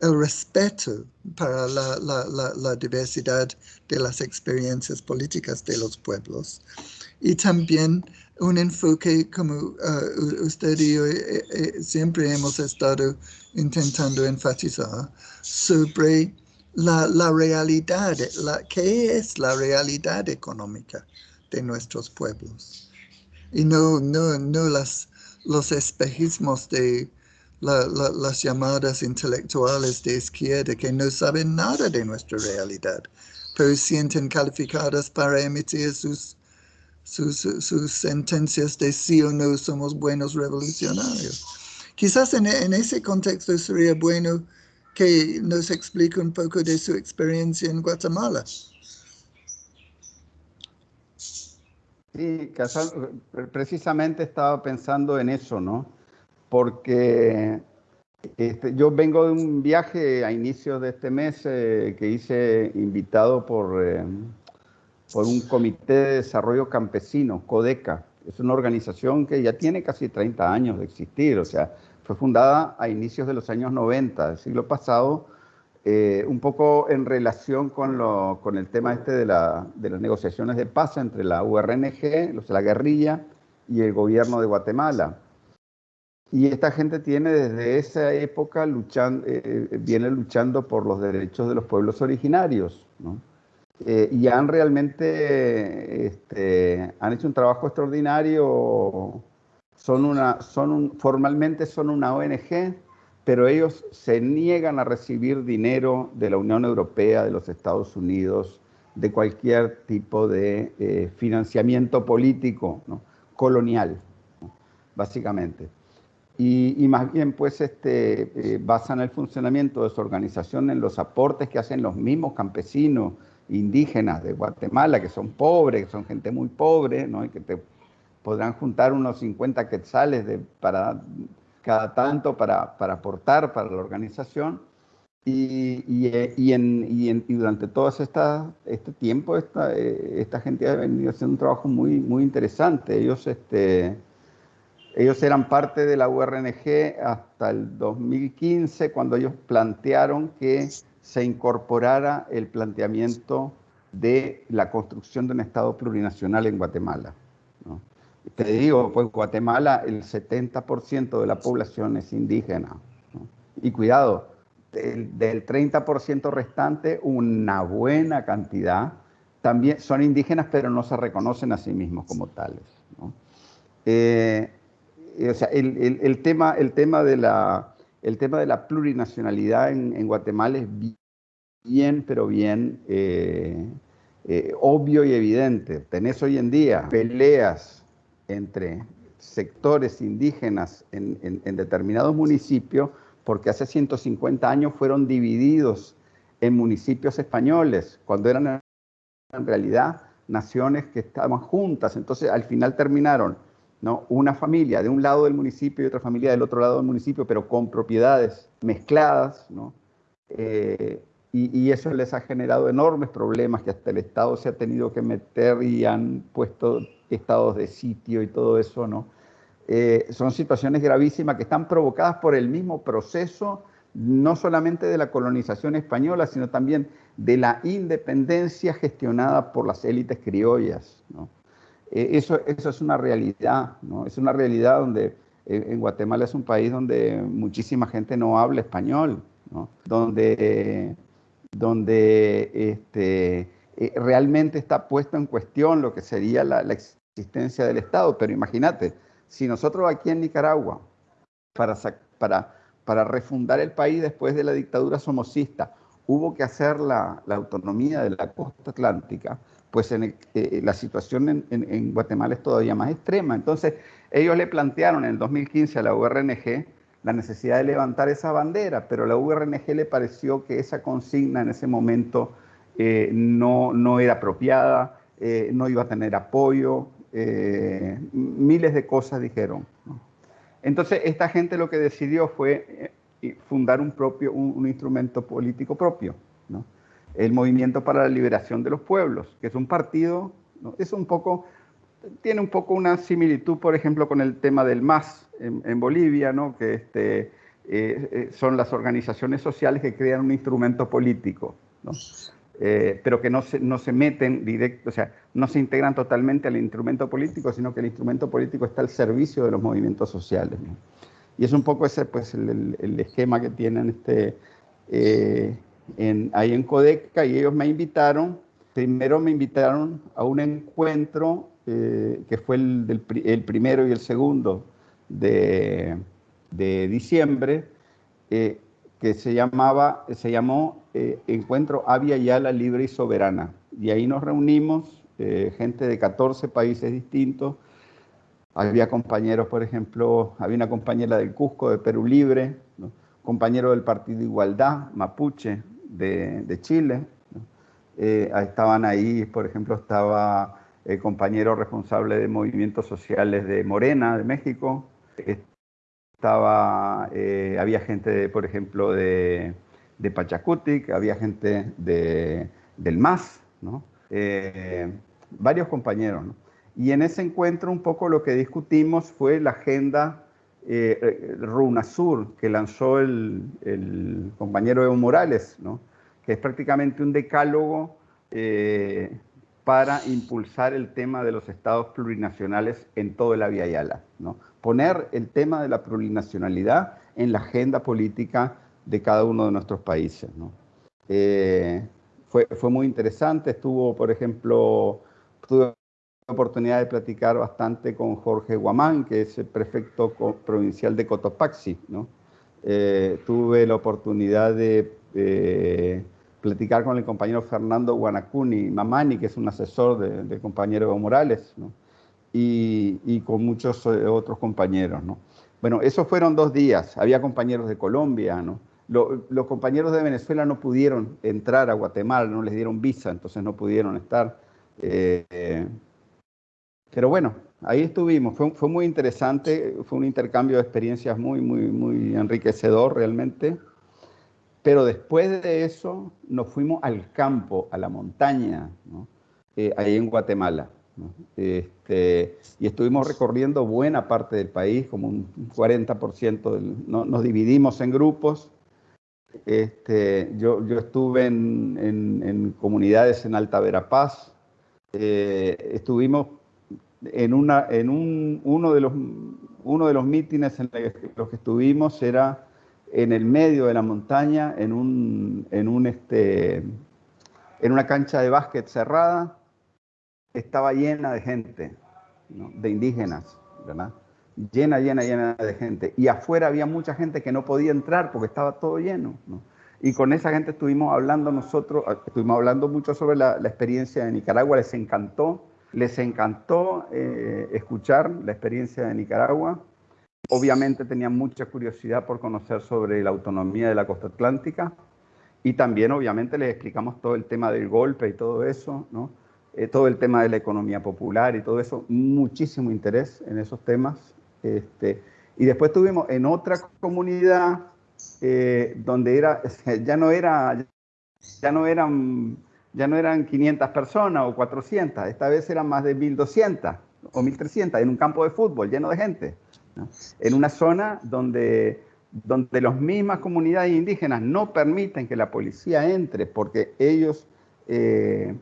el respeto para la, diversidad de las experiencias políticas de los pueblos y también un enfoque como uh, usted y yo eh, eh, siempre hemos estado intentando enfatizar sobre la, realidad, la, qué es la realidad económica de nuestros pueblos. Y no, no, no las, los espejismos de las llamadas intelectuales de izquierda que no saben nada de nuestra realidad, pero sienten calificadas para emitir sus, sus, sus sentencias de sí o no somos buenos revolucionarios. Quizás en, en ese contexto sería bueno que nos explique un poco de su experiencia en Guatemala. Sí, precisamente estaba pensando en eso, ¿no? Porque este, yo vengo de un viaje a inicios de este mes eh, que hice invitado por, eh, por un comité de desarrollo campesino, CODECA. Es una organización que ya tiene casi 30 años de existir, o sea, fue fundada a inicios de los años 90 del siglo pasado eh, un poco en relación con, lo, con el tema este de, la, de, las negociaciones de paz entre la URNG, los, la guerrilla, y el gobierno de Guatemala. Y esta gente tiene desde esa época luchando, eh, eh, viene luchando por los derechos de los pueblos originarios, ¿no? Y han realmente este, han hecho un trabajo extraordinario. Son una, son un, formalmente son una ONG, pero ellos se niegan a recibir dinero de la Unión Europea, de los Estados Unidos, de cualquier tipo de eh, financiamiento político colonial, básicamente. Y, más bien, pues, este, eh, basan el funcionamiento de su organización en los aportes que hacen los mismos campesinos indígenas de Guatemala, que son pobres, que son gente muy pobre, ¿no? y que te podrán juntar unos 50 quetzales de, para, cada tanto para, para aportar para la organización. Y, y, en, y, durante todo esta, este tiempo, esta, eh, esta gente ha venido haciendo un trabajo muy, muy interesante. Ellos, este, ellos eran parte de la URNG hasta el 2015, cuando ellos plantearon que se incorporara el planteamiento de la construcción de un Estado plurinacional en Guatemala. Te digo, pues Guatemala, el 70% de la población es indígena. Y cuidado, del, 30% restante, una buena cantidad también son indígenas, pero no se reconocen a sí mismos como tales. Eh, o sea, el, tema, el, tema de la, el tema de la plurinacionalidad en, Guatemala es bien, pero bien eh, eh, obvio y evidente. Tenés hoy en día peleas entre sectores indígenas en, en determinados municipios porque hace 150 años fueron divididos en municipios españoles, cuando eran en realidad naciones que estaban juntas. Entonces, al final terminaron ¿no? una familia de un lado del municipio y otra familia del otro lado del municipio, pero con propiedades mezcladas. ¿no? Eh, y, eso les ha generado enormes problemas que hasta el Estado se ha tenido que meter y han puesto estados de sitio y todo eso, ¿no? Eh, son situaciones gravísimas que están provocadas por el mismo proceso, no solamente de la colonización española, sino también de la independencia gestionada por las élites criollas. Eh, eso, eso, es una realidad, ¿no? es una realidad donde eh, en Guatemala es un país donde muchísima gente no habla español, donde, donde este, realmente está puesto en cuestión lo que sería la, la existencia del Estado, pero imagínate, si nosotros aquí en Nicaragua, para, para, para refundar el país después de la dictadura somocista, hubo que hacer la, la autonomía de la costa atlántica, pues en eh, la situación en, en, Guatemala es todavía más extrema. Entonces, ellos le plantearon en el 2015 a la URNG la necesidad de levantar esa bandera, pero la URNG le pareció que esa consigna en ese momento eh, no, no era apropiada, eh, no iba a tener apoyo, eh, miles de cosas dijeron. Entonces, esta gente lo que decidió fue eh, fundar un, propio, un, instrumento político propio, el Movimiento para la Liberación de los Pueblos, que es un partido, es un poco, tiene un poco una similitud, por ejemplo, con el tema del MAS en, Bolivia, ¿no? que este, eh, son las organizaciones sociales que crean un instrumento político. ¿no? Eh, pero que no se, no se meten directo, o sea, no se integran totalmente al instrumento político, sino que el instrumento político está al servicio de los movimientos sociales. Y es un poco ese, pues, el, esquema que tienen este, eh, en, ahí en Codeca, y ellos me invitaron, primero me invitaron a un encuentro eh, que fue el, del, el, primero y el segundo de, de diciembre, que se, llamaba, se llamó eh, Encuentro Avia Yala Libre y Soberana. Y ahí nos reunimos, eh, gente de 14 países distintos. Había compañeros, por ejemplo, había una compañera del Cusco, de Perú Libre, compañero del Partido Igualdad, Mapuche, de, Chile. Eh, estaban ahí, por ejemplo, estaba el compañero responsable de movimientos sociales de Morena, de México. Estaba, había gente, por ejemplo, de, de Pachacutic, había gente de, del MAS. Eh, varios compañeros. Y en ese encuentro un poco lo que discutimos fue la agenda eh, Runasur que lanzó el, compañero Evo Morales, ¿no? que es prácticamente un decálogo eh, para impulsar el tema de los estados plurinacionales en todo el Via Yala. ¿no? Poner el tema de la plurinacionalidad en la agenda política de cada uno de nuestros países. ¿no? Eh, fue, fue, muy interesante, estuvo, por ejemplo, tuve la oportunidad de platicar bastante con Jorge Guamán, que es el prefecto provincial de Cotopaxi. ¿no? Eh, tuve la oportunidad de platicar con el compañero Fernando Guanacuni Mamani, que es un asesor del compañero Evo Morales, ¿no? y, y, con muchos eh, otros compañeros. ¿no? Bueno, esos fueron dos días. Había compañeros de Colombia, ¿no? los compañeros de Venezuela no pudieron entrar a Guatemala, no les dieron visa, entonces no pudieron estar. Eh, pero bueno, ahí estuvimos. Fue, fue, muy interesante, fue un intercambio de experiencias muy, muy, muy enriquecedor realmente. Pero después de eso nos fuimos al campo, a la montaña, eh, ahí en Guatemala. Este, y estuvimos recorriendo buena parte del país, como un 40%. nos dividimos en grupos este, yo, yo estuve en, en, comunidades en Alta Verapaz, eh, estuvimos en, una, en un, uno, de los, uno de los mítines en los que estuvimos era en el medio de la montaña, en, un, en, un, este, en una cancha de básquet cerrada, estaba llena de gente, de indígenas, ¿verdad? llena, llena, llena de gente. Y afuera había mucha gente que no podía entrar porque estaba todo lleno. Y con esa gente estuvimos hablando nosotros, estuvimos hablando mucho sobre la, experiencia de Nicaragua, les encantó, les encantó eh, escuchar la experiencia de Nicaragua. Obviamente tenían mucha curiosidad por conocer sobre la autonomía de la costa atlántica y también obviamente les explicamos todo el tema del golpe y todo eso, ¿no? Eh, todo el tema de la economía popular y todo eso, muchísimo interés en esos temas. Este, y después tuvimos en otra comunidad eh, donde era, ya no era, ya no eran, ya no eran 500 personas o 400, esta vez eran más de 1200 o 1300 en un campo de fútbol lleno de gente, en una zona donde, donde las mismas comunidades indígenas no permiten que la policía entre porque ellos eh,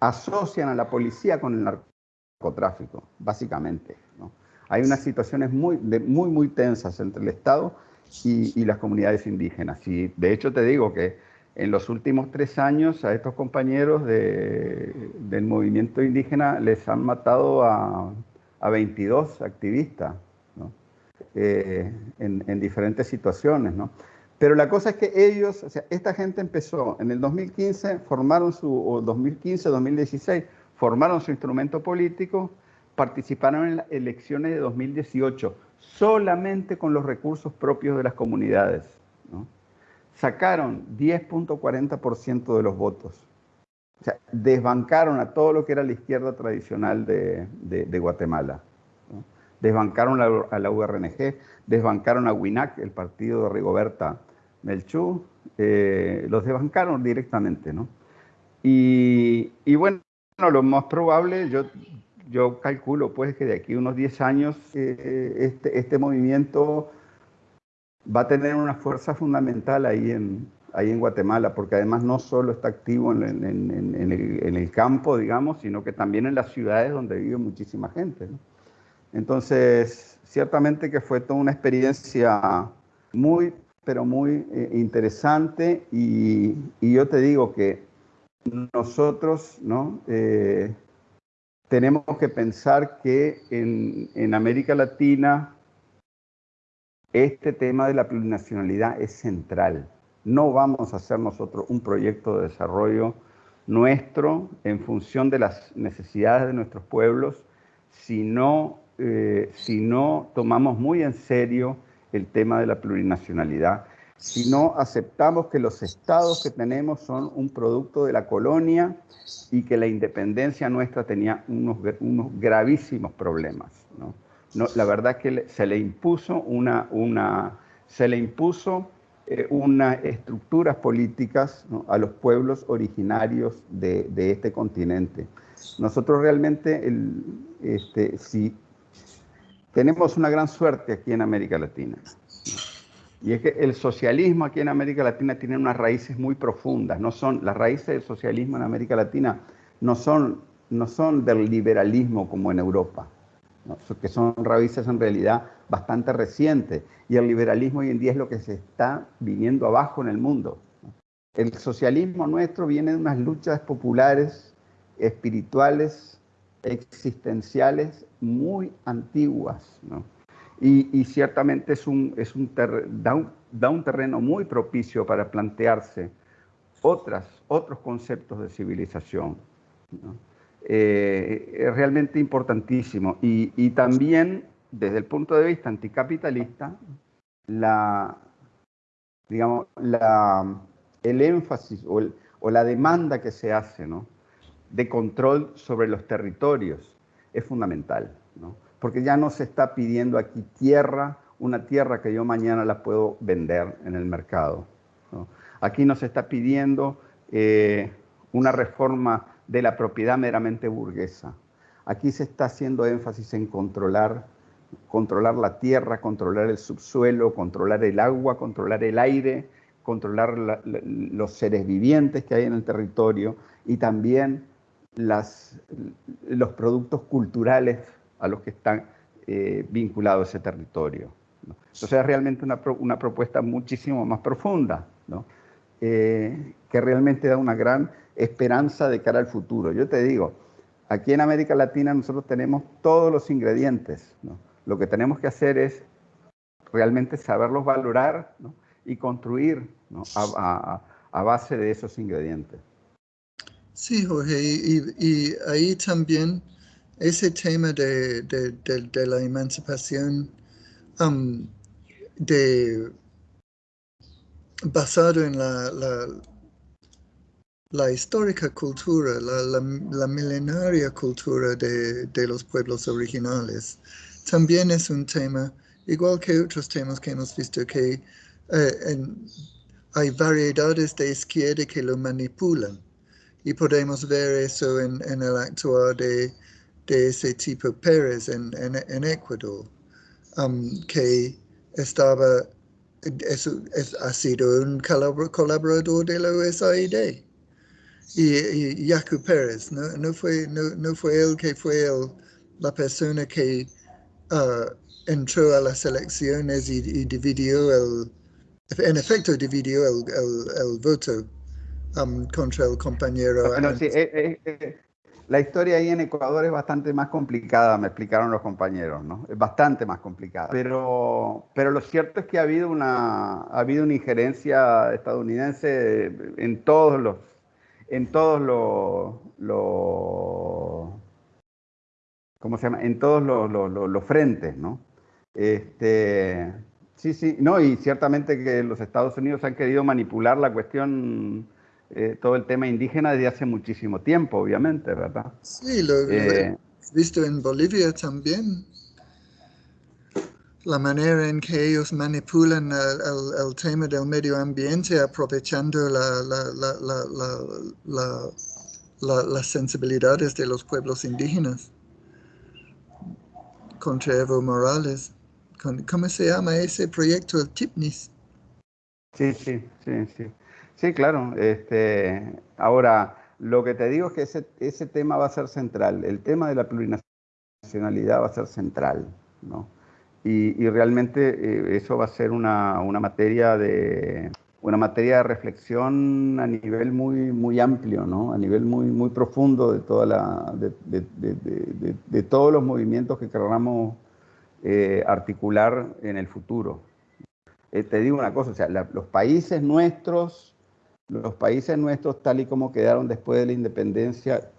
asocian a la policía con el narcotráfico, básicamente. hay unas situaciones muy, muy, muy tensas entre el Estado y, las comunidades indígenas. Y de hecho te digo que en los últimos tres años a estos compañeros del movimiento indígena les han matado a, 22 activistas eh, en, diferentes situaciones. Pero la cosa es que ellos, o sea, esta gente empezó en el 2015, formaron su, o 2015, 2016, formaron su instrumento político, participaron en las elecciones de 2018 solamente con los recursos propios de las comunidades. Sacaron 10.40% de los votos. O sea, desbancaron a todo lo que era la izquierda tradicional de, Guatemala. Desbancaron a la URNG, desbancaron a WINAC, el partido de Rigoberta Melchú, eh, los desbancaron directamente. ¿no? Y, y bueno, lo más probable, yo yo calculo pues que de aquí a unos 10 años eh, este, este, movimiento va a tener una fuerza fundamental ahí en, ahí en Guatemala, porque además no solo está activo en, el, campo, digamos, sino que también en las ciudades donde vive muchísima gente. Entonces, ciertamente que fue toda una experiencia muy, pero muy eh, interesante y, yo te digo que nosotros, ¿no? Eh, tenemos que pensar que en, América Latina este tema de la plurinacionalidad es central. No vamos a hacer nosotros un proyecto de desarrollo nuestro en función de las necesidades de nuestros pueblos si no, eh, si no tomamos muy en serio el tema de la plurinacionalidad si no aceptamos que los estados que tenemos son un producto de la colonia y que la independencia nuestra tenía unos, unos gravísimos problemas. ¿no? La verdad que se le impuso una, una, se le impuso, eh, unas estructuras políticas a los pueblos originarios de, de, este continente. Nosotros realmente, el, este, si tenemos una gran suerte aquí en América Latina. Y es que el socialismo aquí en América Latina tiene unas raíces muy profundas. No son, las raíces del socialismo en América Latina no son, no son del liberalismo como en Europa, que son raíces en realidad bastante recientes. Y el liberalismo hoy en día es lo que se está viniendo abajo en el mundo. El socialismo nuestro viene de unas luchas populares, espirituales, existenciales muy antiguas. ¿no? Y, ciertamente es un, es un da, un, terreno muy propicio para plantearse otras, otros conceptos de civilización. Eh, es realmente importantísimo. Y, y, también, desde el punto de vista anticapitalista, la, digamos, la, el énfasis o, la demanda que se hace ¿no? de control sobre los territorios es fundamental, ¿no? porque ya no se está pidiendo aquí tierra, una tierra que yo mañana la puedo vender en el mercado. Aquí no se está pidiendo eh, una reforma de la propiedad meramente burguesa. Aquí se está haciendo énfasis en controlar, controlar la tierra, controlar el subsuelo, controlar el agua, controlar el aire, controlar los seres vivientes que hay en el territorio y también las, los productos culturales a los que están eh, vinculados ese territorio. Entonces es realmente una, una, propuesta muchísimo más profunda, ¿no? Eh, que realmente da una gran esperanza de cara al futuro. Yo te digo, aquí en América Latina nosotros tenemos todos los ingredientes. ¿no? Lo que tenemos que hacer es realmente saberlos valorar ¿no? y construir ¿no? a, a, a, base de esos ingredientes. Sí, Jorge, y, y ahí también ese tema de, de, de, de la emancipación um, de, basado en la, la, histórica cultura, la, la milenaria cultura de, los pueblos originales, también es un tema, igual que otros temas que hemos visto, que eh, hay variedades de izquierda que lo manipulan. Y podemos ver eso en, en el actuar de, de, ese tipo Pérez en, en, Ecuador, um, que estaba, eso, es, ha sido un colaborador de la USAID. Y, y Yacu Pérez, ¿no? No, fue, no, no fue él que fue el, la persona que uh, entró a las elecciones y, y dividió el, en efecto dividió el, el, el voto um, contra el compañero. Sí, eh, eh, eh, la historia ahí en Ecuador es bastante más complicada, me explicaron los compañeros, ¿no? Es bastante más complicada. Pero, pero lo cierto es que ha habido una, ha habido una injerencia estadounidense en todos los, en todos los, ¿cómo se llama? En todos los, los, los frentes, ¿no? Este, sí, sí, no, y ciertamente que los Estados Unidos han querido manipular la cuestión eh, todo el tema indígena desde hace muchísimo tiempo, obviamente, ¿verdad? Sí, lo, he eh, visto en Bolivia también. La manera en que ellos manipulan el, el, tema del medio ambiente aprovechando la, la, las sensibilidades de los pueblos indígenas. Contra Evo Morales. ¿Cómo se llama ese proyecto? El TIPNIS. Sí, sí, sí, sí. Sí, claro. Este, ahora, lo que te digo es que ese, ese tema va a ser central. El tema de la plurinacionalidad va a ser central, ¿no? Y, y realmente eh, eso va a ser una, una, materia de una materia de reflexión a nivel muy, muy amplio, ¿no? A nivel muy, muy profundo de, toda la, de, de, de todos los movimientos que queramos eh, articular en el futuro. Eh, te digo una cosa, o sea, la, los países nuestros los países nuestros, tal y como quedaron después de la independencia,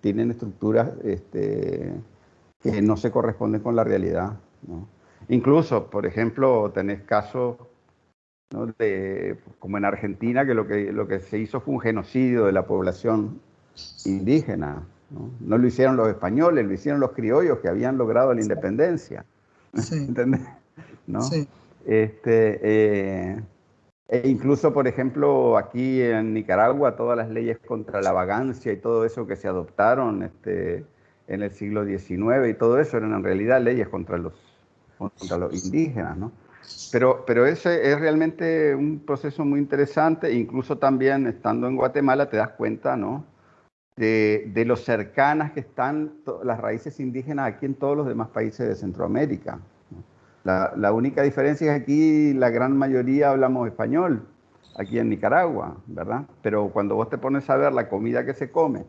tienen estructuras este, que no se corresponden con la realidad. Incluso, por ejemplo, tenés casos de, como en Argentina, que lo, que lo que se hizo fue un genocidio de la población indígena. No, lo hicieron los españoles, lo hicieron los criollos que habían logrado la independencia. ¿Entendés? ¿No? Sí. Este, eh, e incluso, por ejemplo, aquí en Nicaragua, todas las leyes contra la vagancia y todo eso que se adoptaron este, en el siglo XIX y todo eso eran en realidad leyes contra los, contra los indígenas, ¿no? Pero, pero ese es realmente un proceso muy interesante, incluso también estando en Guatemala te das cuenta, ¿no? De, de lo cercanas que están las raíces indígenas aquí en todos los demás países de Centroamérica. La, única diferencia es que aquí la gran mayoría hablamos español, aquí en Nicaragua, ¿verdad? Pero cuando vos te pones a ver la comida que se come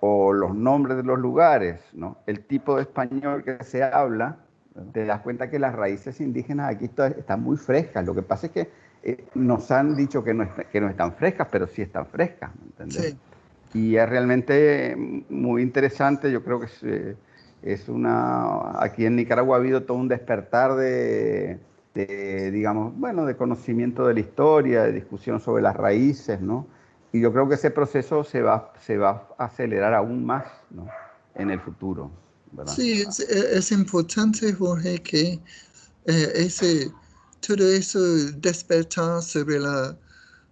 o los nombres de los lugares, ¿no? El tipo de español que se habla, te das cuenta que las raíces indígenas aquí están muy frescas. Lo que pasa es que eh, nos han dicho que no, que no están frescas, pero sí están frescas, ¿entendés? Y es realmente muy interesante, yo creo que... es una, aquí en Nicaragua ha habido todo un despertar de, de, digamos, bueno, de conocimiento de la historia, de discusión sobre las raíces, ¿no? Y yo creo que ese proceso se va, se va a acelerar aún más ¿no? en el futuro. Sí, es, importante, Jorge, que eh, ese, todo eso despertar sobre la,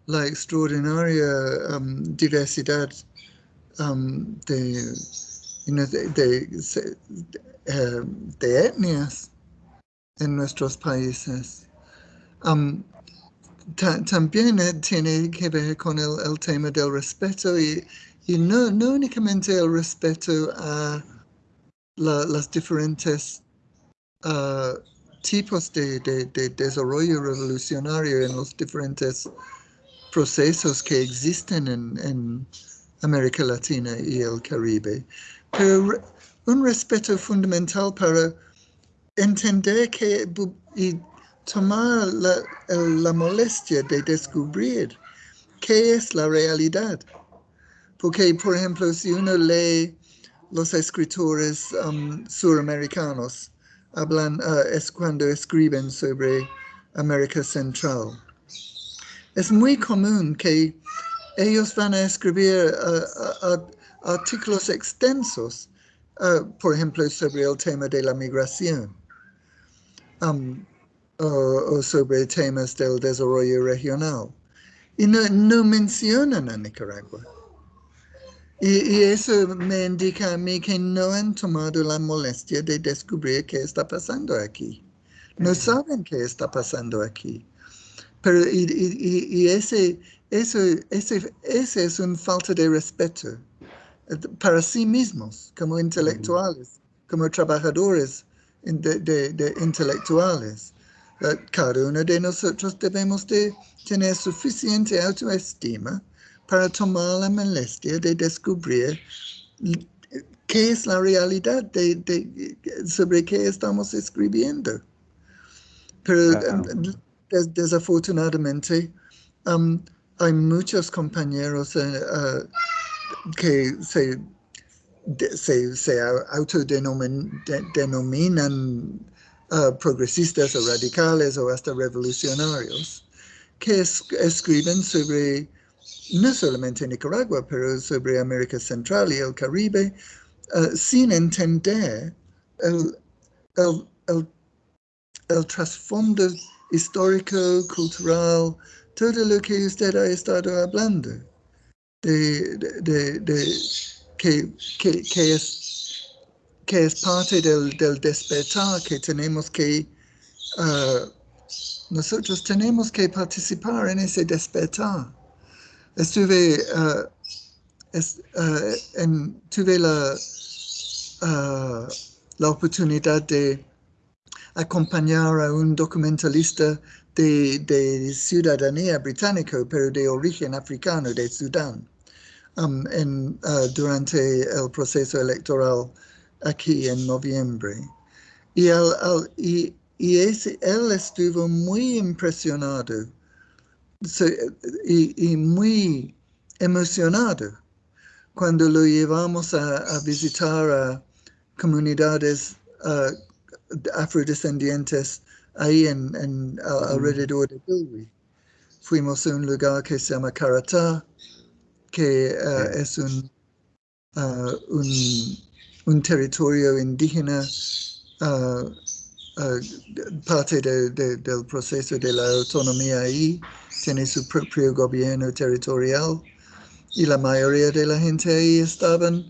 la extraordinaria um, diversidad um, de, de, eh, de, etnias en nuestros países. Um, también eh, tiene que ver con el, tema del respeto y, no, no, únicamente el respeto a las diferentes uh, tipos de, desarrollo revolucionario en los diferentes procesos que existen en, América Latina y el Caribe, pero un respeto fundamental para entender que y tomar la, molestia de descubrir qué es la realidad. Porque, por ejemplo, si uno lee los escritores um, suramericanos, hablan, uh, es cuando escriben sobre América Central. Es muy común que ellos van a escribir uh, uh, artículos extensos, por ejemplo, sobre el tema de la migración. Um, o, sobre temas del desarrollo regional. Y no, mencionan a Nicaragua. Y, eso me indica a mí que no han tomado la molestia de descubrir qué está pasando aquí. No saben qué está pasando aquí. Pero y, ese, eso, ese, ese es una falta de respeto para sí mismos, como intelectuales, como trabajadores de intelectuales. Cada uno de nosotros debemos de tener suficiente autoestima para tomar la molestia de descubrir qué es la realidad de, sobre qué estamos escribiendo. Pero desafortunadamente um, hay muchos compañeros uh, uh, que se, se, se autodenominan Uh, progresistas o radicales o hasta revolucionarios que escriben sobre no solamente Nicaragua, pero sobre América Central y el Caribe, uh, sin entender el, trasfondo histórico, cultural, todo lo que usted ha estado hablando, de, que, que es que es parte del, despertar que tenemos que, uh, nosotros tenemos que participar en ese despertar. Estuve, uh, uh, en, tuve la, la oportunidad de acompañar a un documentalista de, ciudadanía británica, pero de origen africano, de Sudán, um, en, durante el proceso electoral aquí en noviembre. Y, él, y, ese, él estuvo muy impresionado y, muy emocionado cuando lo llevamos a, visitar a comunidades afrodescendientes ahí en, en alrededor de Bilwi. Fuimos a un lugar que se llama Caratá, que uh, es un, uh, un un territorio indígena, uh, uh, parte del proceso de la autonomía ahí, tiene su propio gobierno territorial y la mayoría de la gente ahí estaban,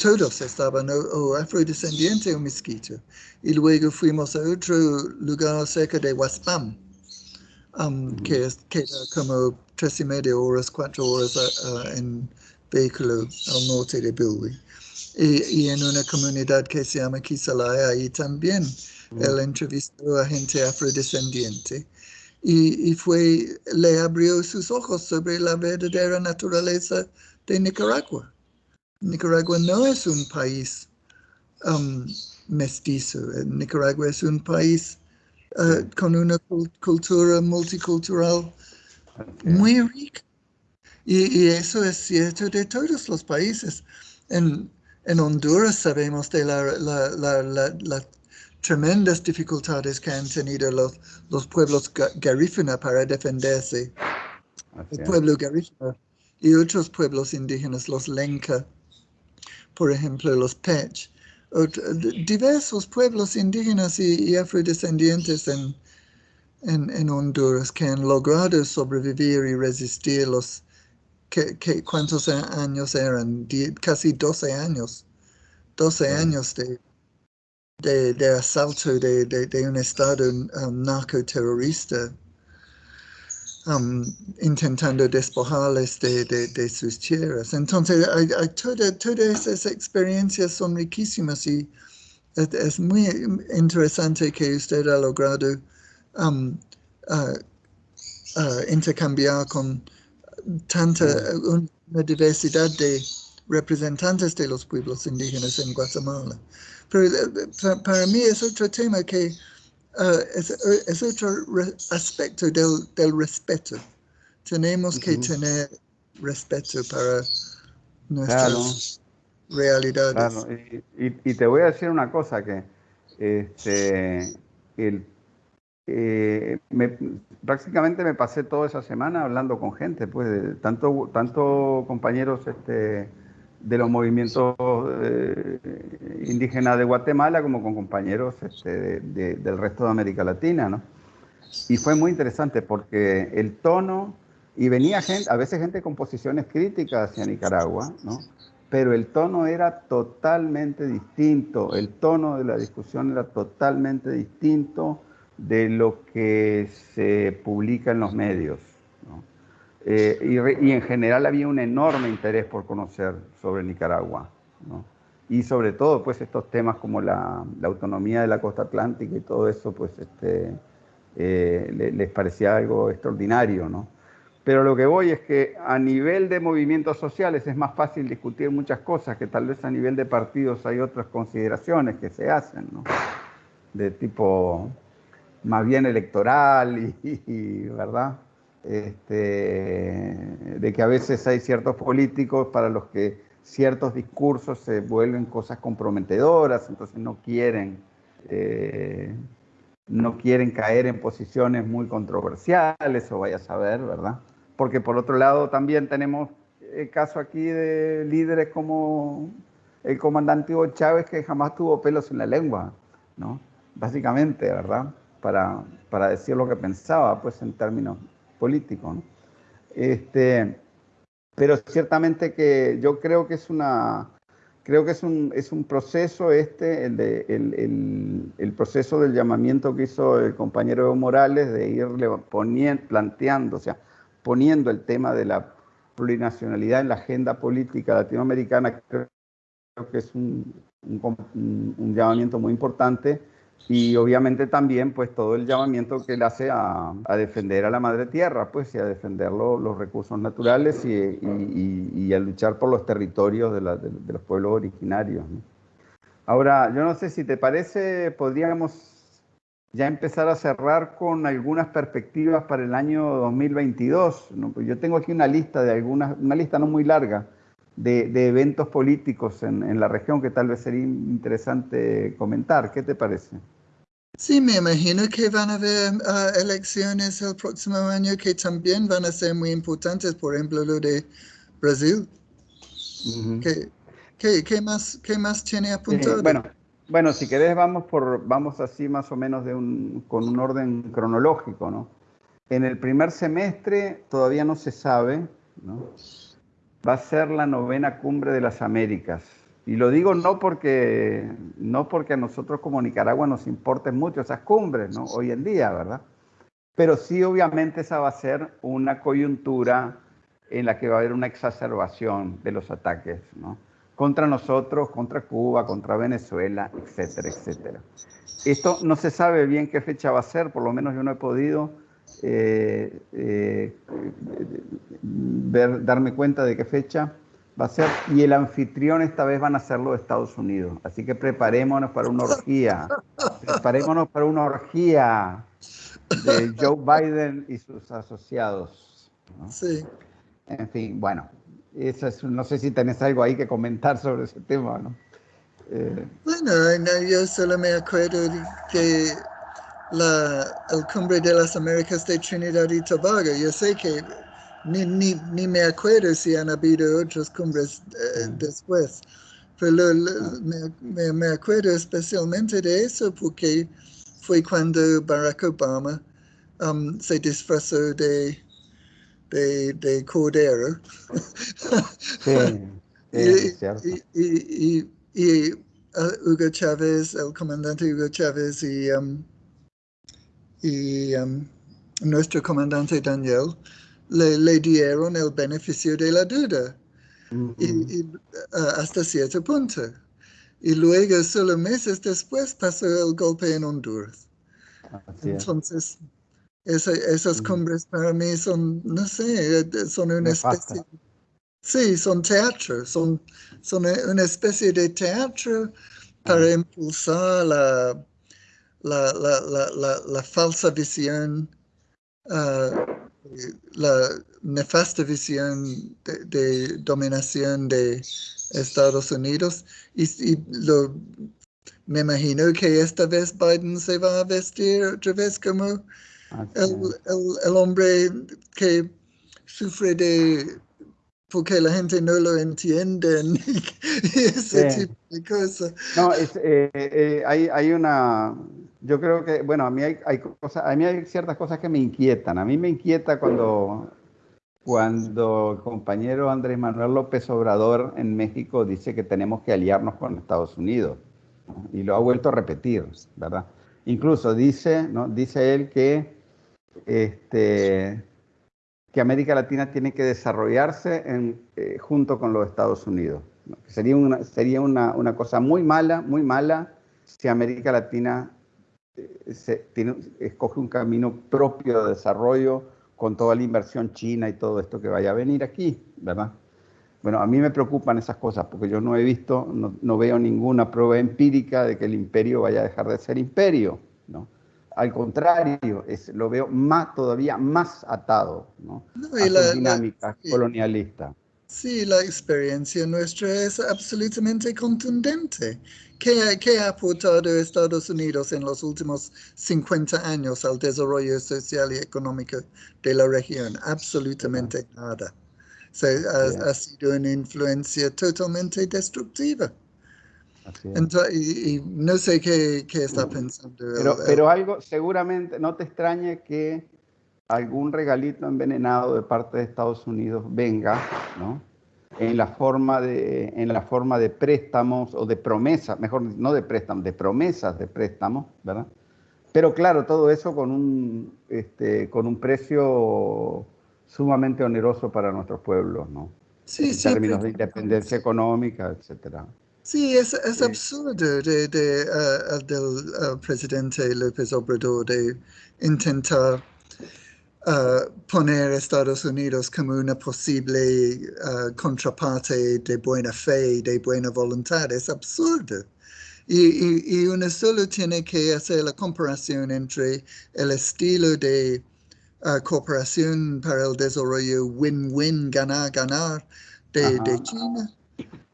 todos estaban o, afrodescendientes o mezquito. Y luego fuimos a otro lugar cerca de Huaspam, um, que es queda como tres y media horas, cuatro horas uh, en vehículo al norte de Bilwi y, en una comunidad que se llama Kisalaya, ahí también mm. él entrevistó a gente afrodescendiente y, y, fue, le abrió sus ojos sobre la verdadera naturaleza de Nicaragua. Nicaragua no es un país um, mestizo, Nicaragua es un país uh, con una cultura multicultural muy rica. Y, y, eso es cierto de todos los países. En, en Honduras sabemos de la, tremendas dificultades que han tenido los, los pueblos garífuna para defenderse. el pueblo garífuna y otros pueblos indígenas, los Lenca, por ejemplo, los Pech, diversos pueblos indígenas y, afrodescendientes en, en, Honduras que han logrado sobrevivir y resistir los, que, ¿cuántos años eran? casi 12 años, 12 años de, de, asalto de, de, un estado um, narcoterrorista. Um, intentando despojarles de, de, sus tierras. Entonces, hay, todas esas experiencias son riquísimas y es, muy interesante que usted ha logrado um, uh, uh, intercambiar con tanta una diversidad de representantes de los pueblos indígenas en Guatemala. Pero eh, para mí es otro tema que uh, es, es, otro aspecto del, del, respeto. Tenemos que tener respeto para nuestras realidades. Y, y, te voy a decir una cosa que este, el, eh, me, prácticamente me pasé toda esa semana hablando con gente, pues, tanto, tanto compañeros este, de los movimientos eh, indígenas de Guatemala como con compañeros este, del resto de América Latina, ¿no? Y fue muy interesante porque el tono, y venía gente, a veces gente con posiciones críticas hacia Nicaragua, ¿no? Pero el tono era totalmente distinto, el tono de la discusión era totalmente distinto de lo que se publica en los medios. Eh, y, en general había un enorme interés por conocer sobre Nicaragua. Y sobre todo, pues estos temas como la, autonomía de la costa atlántica y todo eso, pues este, eh, les parecía algo extraordinario. ¿no? Pero lo que voy es que a nivel de movimientos sociales es más fácil discutir muchas cosas, que tal vez a nivel de partidos hay otras consideraciones que se hacen, ¿no? de tipo más bien electoral y ¿verdad? Este, de que a veces hay ciertos políticos para los que ciertos discursos se vuelven cosas comprometedoras, entonces no quieren, eh, no quieren caer en posiciones muy controversiales o vaya a saber, ¿verdad? Porque por otro lado también tenemos el caso aquí de líderes como el comandante Hugo Chávez que jamás tuvo pelos en la lengua, ¿no? Básicamente, ¿verdad? Para, para decir lo que pensaba, pues en términos político. Este, pero ciertamente que yo creo que es una, creo que es un, es un proceso este, el, de, el, proceso del llamamiento que hizo el compañero Evo Morales de irle planteando, o sea, poniendo el tema de la plurinacionalidad en la agenda política latinoamericana, creo que es un llamamiento muy importante y obviamente también pues todo el llamamiento que él hace a, defender a la madre tierra, pues y a defender los recursos naturales y, y, a luchar por los territorios de, los pueblos originarios. Ahora, yo no sé si te parece, podríamos ya empezar a cerrar con algunas perspectivas para el año 2022. ¿no? Pues yo tengo aquí una lista de algunas, una lista no muy larga, de, de eventos políticos en, en, la región que tal vez sería interesante comentar. ¿Qué te parece? Sí, me imagino que van a haber ah, elecciones el próximo año que también van a ser muy importantes, por ejemplo, lo de Brasil. ¿Qué, más, ¿Qué más tiene apuntado? bueno, bueno, si querés vamos, por, vamos así más o menos de un, con un orden cronológico, ¿no? En el primer semestre todavía no se sabe, ¿no? Va a ser la novena cumbre de las Américas. Y lo digo no porque, no porque a nosotros como Nicaragua nos importen mucho esas cumbres, ¿no? Hoy en día, ¿verdad? Pero sí, obviamente, esa va a ser una coyuntura en la que va a haber una exacerbación de los ataques, ¿no? Contra nosotros, contra Cuba, contra Venezuela, etcétera, etcétera. Esto no se sabe bien qué fecha va a ser, por lo menos yo no he podido eh, eh, ver, darme cuenta de qué fecha va a ser, y el anfitrión esta vez van a ser los Estados Unidos. Así que preparémonos para una orgía. Preparémonos para una orgía de Joe Biden y sus asociados. Sí. En fin, bueno, eso es, no sé si tenés algo ahí que comentar sobre ese tema, ¿no? Eh, bueno, yo solo me acuerdo que la, el cumbre de las Américas de Trinidad y Tobago, yo sé que ni, ni, ni me acuerdo si han habido otras cumbres eh, después, pero ah. me, me, acuerdo especialmente de eso porque fue cuando Barack Obama um, se disfrazó de, de, de cordero. Sí, y, y, y, uh, Hugo Chávez, el comandante Hugo Chávez y, um, y um, nuestro comandante Daniel le, le, dieron el beneficio de la duda. Y, uh, hasta cierto punto. Y luego, solo meses después, pasó el golpe en Honduras. Entonces, esas cumbres para mí son, no sé, son una especie... Sí, son teatro, son, son una especie de teatro para impulsar la, la, la, la falsa visión, uh, la nefasta visión de, dominación de Estados Unidos. Y, y lo, me imagino que esta vez Biden se va a vestir otra vez como el, el, el, hombre que sufre de porque la gente no lo entiende y ese tipo de cosas. No, es, eh, eh, hay, hay, una, yo creo que, bueno, a mí hay, hay, cosas, a mí hay ciertas cosas que me inquietan. A mí me inquieta cuando, cuando el compañero Andrés Manuel López Obrador en México dice que tenemos que aliarnos con Estados Unidos. Y lo ha vuelto a repetir, ¿verdad? Incluso dice, ¿no? dice él que este, que América Latina tiene que desarrollarse en, eh, junto con los Estados Unidos. Sería, una, sería una, una, cosa muy mala, muy mala si América Latina se, tiene, escoge un camino propio de desarrollo con toda la inversión china y todo esto que vaya a venir aquí, ¿verdad? Bueno, a mí me preocupan esas cosas porque yo no he visto, no, no veo ninguna prueba empírica de que el imperio vaya a dejar de ser imperio, ¿no? Al contrario, es, lo veo más, todavía más atado ¿no? a la, dinámica colonialista. Sí, la experiencia nuestra es absolutamente contundente. ¿Qué, ¿Qué, ha aportado Estados Unidos en los últimos 50 años al desarrollo social y económico de la región? Absolutamente nada. ha, ha sido una influencia totalmente destructiva. Entonces, y, no sé qué, qué está pensando. Pero, pero, algo, seguramente, no te extrañe que algún regalito envenenado de parte de Estados Unidos venga, ¿no? En la forma de, en la forma de préstamos o de promesas, mejor no de préstamos, de promesas de préstamos, ¿verdad? Pero claro, todo eso con un, este, con un precio sumamente oneroso para nuestros pueblos, ¿no? Sí, en términos de independencia económica, etcétera. Sí, es, es absurdo de, de uh, del uh, presidente López Obrador de intentar uh, poner a Estados Unidos como una posible contraparte de buena fe, de buena voluntad. Es absurdo. Y, y, y, uno solo tiene que hacer la comparación entre el estilo de cooperación para el desarrollo win-win, ganar-ganar de, de China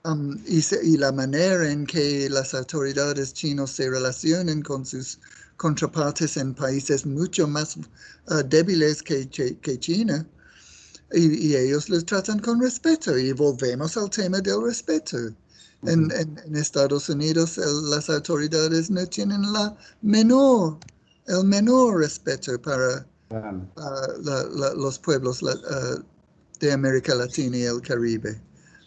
Um, y, la manera en que las autoridades chinas se relacionan con sus contrapartes en países mucho más uh, débiles que, que China, y, ellos los tratan con respeto. Y volvemos al tema del respeto. en, en, Estados Unidos las autoridades no tienen la menor, el menor respeto para uh, los pueblos uh, de América Latina y el Caribe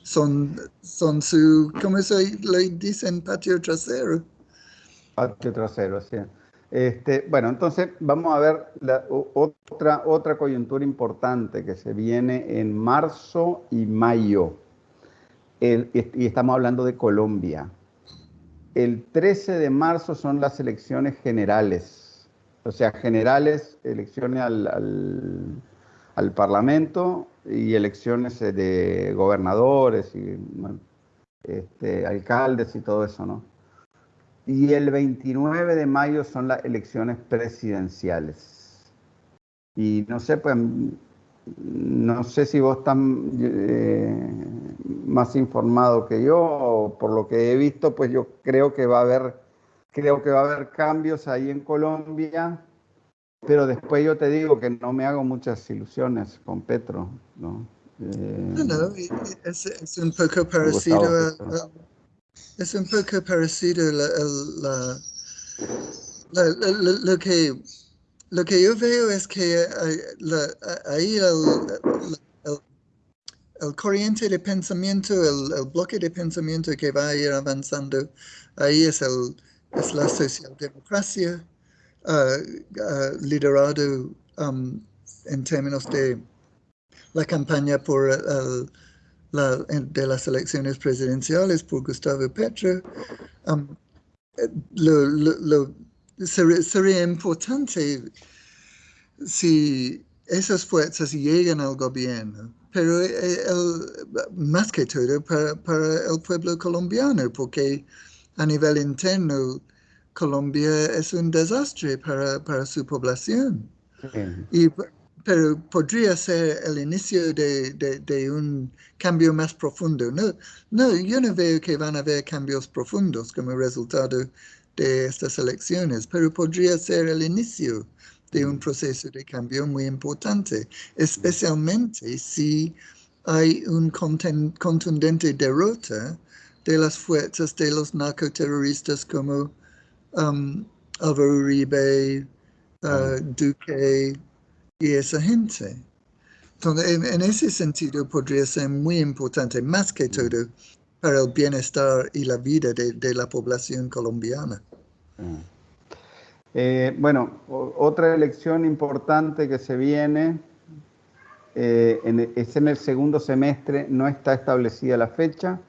son, son su, ¿cómo se le dicen? Patio trasero. Patio trasero, sí. Este, bueno, entonces vamos a ver la, otra, otra coyuntura importante que se viene en marzo y mayo. y estamos hablando de Colombia. El 13 de marzo son las elecciones generales, o sea, generales, elecciones al, al, Parlamento y elecciones eh, de gobernadores y este, alcaldes y todo eso, ¿no? Y el 29 de mayo son las elecciones presidenciales. Y no sé, pues, no sé si vos están, eh, más informado que yo, por lo que he visto, pues yo creo que va a haber, creo que va a haber cambios ahí en Colombia, pero después yo te digo que no me hago muchas ilusiones con Petro, ¿no? Eh, no, no, es, es, un poco parecido a, es un poco parecido la, lo que lo que yo veo es que ahí el, el corriente de pensamiento, el, bloque de pensamiento que va a ir avanzando, ahí es, el, es la socialdemocracia, uh, liderado um, en términos de la campaña por la, de las elecciones presidenciales por Gustavo Petro. Um, lo, lo, sería importante si esas fuerzas llegan al gobierno pero eh, más que todo para, el pueblo colombiano, porque a nivel interno Colombia es un desastre para, su población. Y, pero podría ser el inicio de, un cambio más profundo. No, no, yo no veo que van a haber cambios profundos como resultado de estas elecciones, pero podría ser el inicio de un proceso de cambio muy importante, especialmente si hay un contundente derrota de las fuerzas de los narcoterroristas como um, Alvaro Uribe, uh, Duque y esa gente. Entonces, en, ese sentido podría ser muy importante, más que todo, para el bienestar y la vida de, la población colombiana. Mm. Eh, bueno, otra elección importante que se viene eh, es en el segundo semestre, no está establecida la fecha,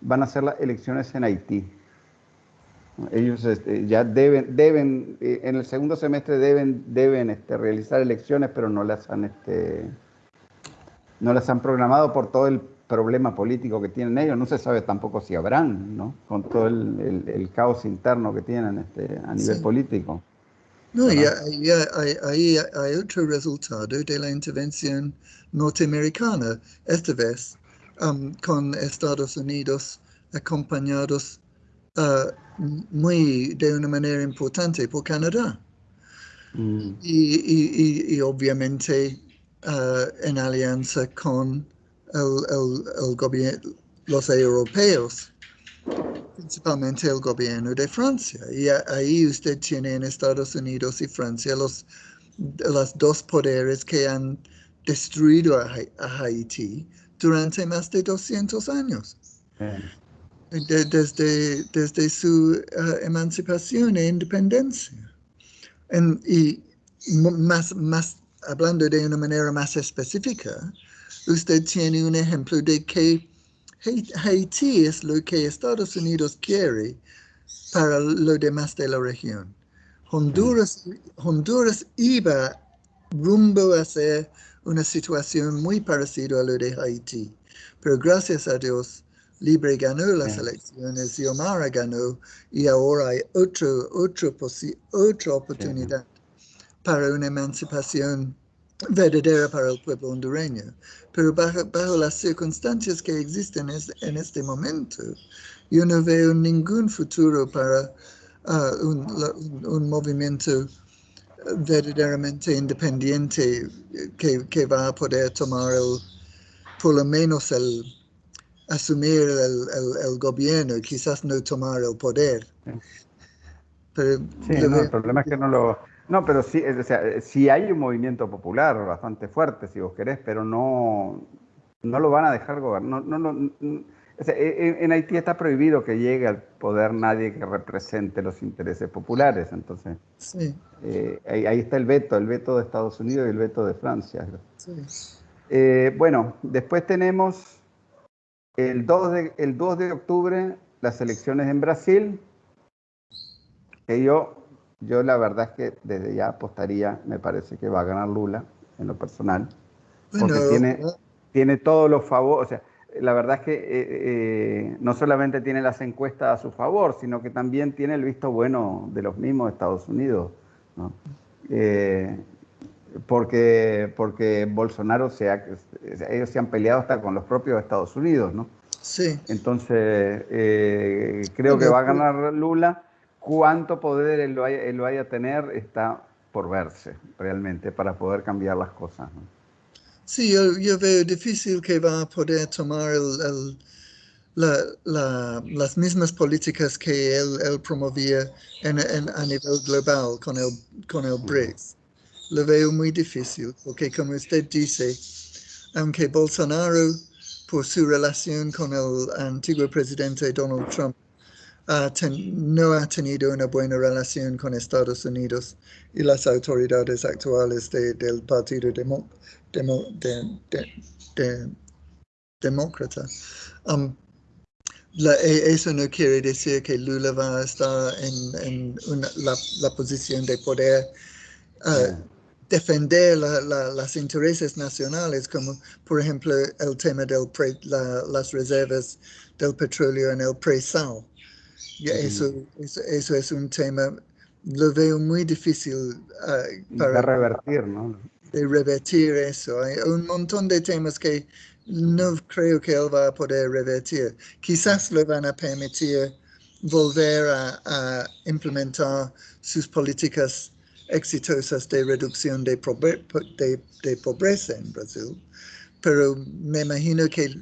van a ser las elecciones en Haití. Ellos este, ya deben, deben eh, en el segundo semestre deben, deben este, realizar elecciones, pero no las han, este, no las han programado por todo el problema político que tienen ellos. No se sabe tampoco si habrán, ¿no? Con todo el, caos interno que tienen este, a nivel político. No, y ahí hay, otro resultado de la intervención norteamericana, esta vez um, con Estados Unidos acompañados uh, muy de una manera importante por Canadá. Mm. Y, obviamente uh, en alianza con el, gobierno, los europeos, principalmente el gobierno de Francia. Y ahí usted tiene en Estados Unidos y Francia los, los dos poderes que han destruido a, Haití durante más de 200 años. Desde, desde su uh, emancipación e independencia. y más, más, hablando de una manera más específica, usted tiene un ejemplo de que Haití es lo que Estados Unidos quiere para lo demás de la región. Honduras, Honduras iba rumbo a ser una situación muy parecida a lo de Haití, pero gracias a Dios, Libre ganó las elecciones, Omar ganó y ahora hay otro, otro otra oportunidad para una emancipación verdadera para el pueblo hondureño. Pero bajo, las circunstancias que existen en este momento, yo no veo ningún futuro para ah, un, movimiento verdaderamente independiente que, va a poder tomar el, por lo menos el asumir el, gobierno, quizás no tomar el poder. Pero sí, el problema es que no lo, no, pero sí, o sea, sí hay un movimiento popular bastante fuerte, si vos querés, pero no, no lo van a dejar gobernar. No, no, o sea, e, e, en, Haití está prohibido que llegue al poder nadie que represente los intereses populares. Entonces, sí. Eh, ahí, está el veto, el veto de Estados Unidos y el veto de Francia. Sí. Eh, bueno, después tenemos el 2, de, el 2 de octubre las elecciones en Brasil, que yo yo la verdad es que desde ya apostaría, me parece que va a ganar Lula en lo personal, porque tiene, tiene todos los favores, o sea, la verdad es que eh, eh, no solamente tiene las encuestas a su favor, sino que también tiene el visto bueno de los mismos Estados Unidos. Eh, porque, porque Bolsonaro se ha, ellos se han peleado hasta con los propios Estados Unidos, ¿no? Sí. Entonces, eh, creo que va a ganar Lula. Cuánto poder él lo, vaya, a tener está por verse realmente para poder cambiar las cosas. Sí, yo, veo difícil que va a poder tomar las mismas políticas que él, promovía en, a nivel global con el, con el BRICS. Lo veo muy difícil, porque como usted dice, aunque Bolsonaro, por su relación con el antiguo presidente Donald Trump, no ha tenido una buena relación con Estados Unidos y las autoridades actuales del Partido Demócrata. Um, e, eso no quiere decir que Lula va a estar en, la, posición de poder uh, defender los intereses nacionales, como por ejemplo el tema de las reservas del petróleo en el pre-sal eso, eso, es un tema, lo veo muy difícil uh, para revertir, ¿no? De revertir eso. Hay un montón de temas que no creo que él va a poder revertir. Quizás le van a permitir volver a, implementar sus políticas exitosas de reducción de, de, de pobreza en Brasil, pero me imagino que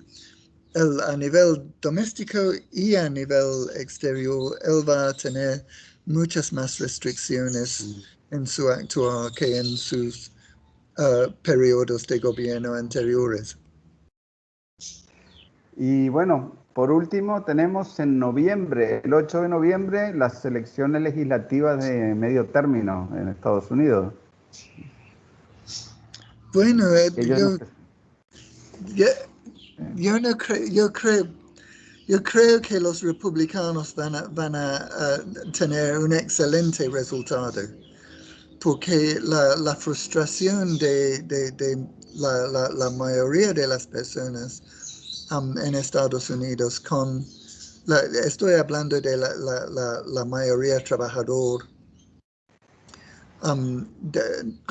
a nivel doméstico y a nivel exterior, él va a tener muchas más restricciones mm. en su actual que en sus uh, periodos de gobierno anteriores. Y bueno, por último tenemos en noviembre, el 8 de noviembre, las elecciones legislativas de medio término en Estados Unidos. Bueno, eh, yo, yo no creo, yo creo, yo creo que los republicanos van a, van a, tener un excelente resultado, porque la, la frustración de, de, de la, la, la, mayoría de las personas en Estados Unidos con, estoy hablando de la, mayoría trabajador, um,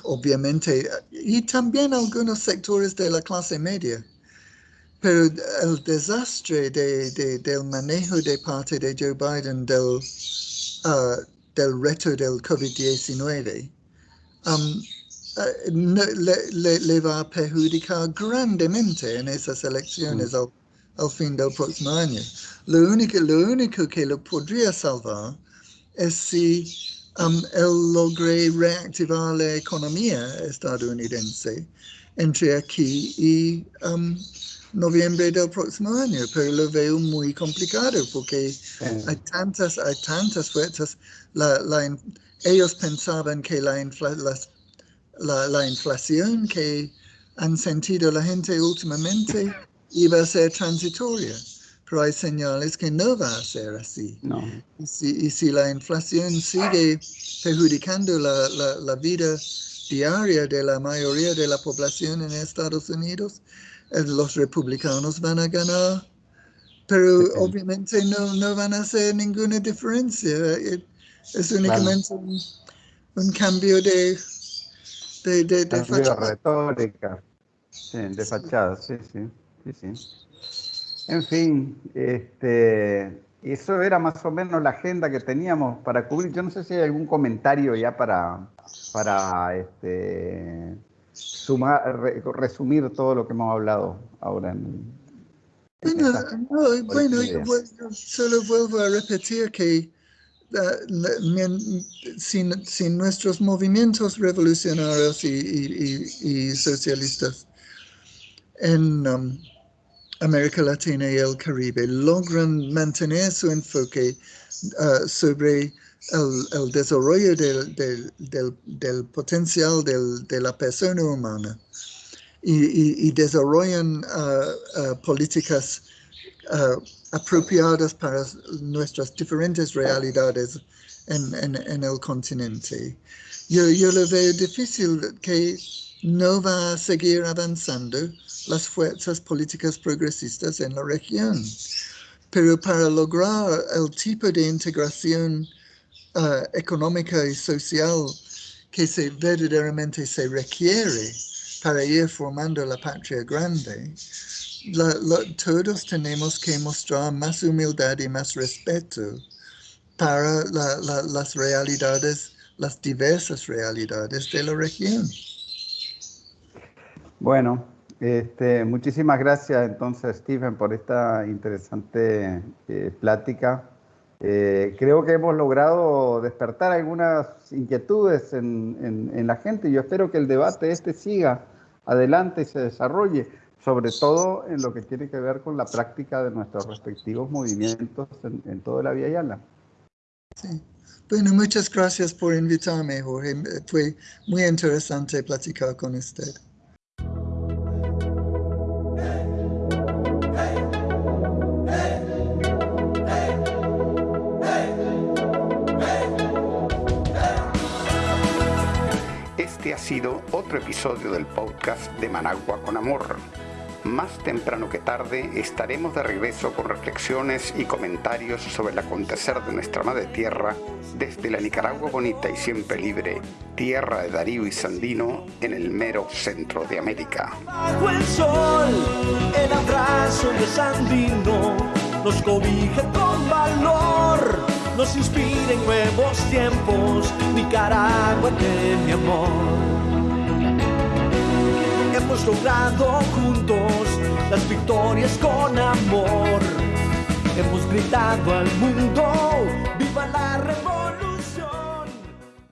obviamente, y también algunos sectores de la clase media. Pero el desastre de, de, del manejo de parte de Joe Biden del, uh, del reto del COVID-19 um, uh, le, le, va a perjudicar grandemente en esas elecciones mm. al, al, fin del próximo año. Lo único, lo único que lo podría salvar es si um, él logre reactivar la economía estadounidense entre aquí y um, noviembre del próximo año, pero lo veo muy complicado porque hay tantas, hay tantas fuerzas. La, la, ellos pensaban que la, la, la, inflación que han sentido la gente últimamente iba a ser transitoria, pero hay señales que no va a ser así. Y, si, y si la inflación sigue perjudicando la, la vida diaria de la mayoría de la población en Estados Unidos, eh, los republicanos van a ganar, pero obviamente no, no van a hacer ninguna diferencia. Eh, es únicamente un, cambio de, de, de, de fachada. retórica, sí, de fachada, sí, sí, sí, sí. En fin, este, eso era más o menos la agenda que teníamos para cubrir. Yo no sé si hay algún comentario ya para, para este, sumar, resumir todo lo que hemos hablado ahora en, bueno, yo, solo vuelvo a repetir que sin, nuestros movimientos revolucionarios y, socialistas en um, América Latina y el Caribe logran mantener su enfoque uh, sobre el, desarrollo del, del, potencial de la persona humana. Y, desarrollan uh, uh, políticas uh, apropiadas para nuestras diferentes realidades en, el continente. Yo, lo veo difícil que no va a seguir avanzando las fuerzas políticas progresistas en la región. Pero para lograr el tipo de integración uh, económica y social que se verdaderamente se requiere para ir formando la patria grande, todos tenemos que mostrar más humildad y más respeto para las realidades, las diversas realidades de la región. Bueno, este, muchísimas gracias entonces Stephen por esta interesante eh, plática. Eh, creo que hemos logrado despertar algunas inquietudes en, en, la gente. Yo espero que el debate este siga adelante y se desarrolle, sobre todo en lo que tiene que ver con la práctica de nuestros respectivos movimientos en, en toda la Vía Yala. Sí. Bueno, muchas gracias por invitarme, Jorge. Fue muy interesante platicar con usted. Este ha sido otro episodio del podcast de Managua con Amor. Más temprano que tarde estaremos de regreso con reflexiones y comentarios sobre el acontecer de nuestra madre tierra desde la Nicaragua bonita y siempre libre, tierra de Darío y Sandino en el mero centro de América. Hemos logrado juntos las victorias con amor. Hemos gritado al mundo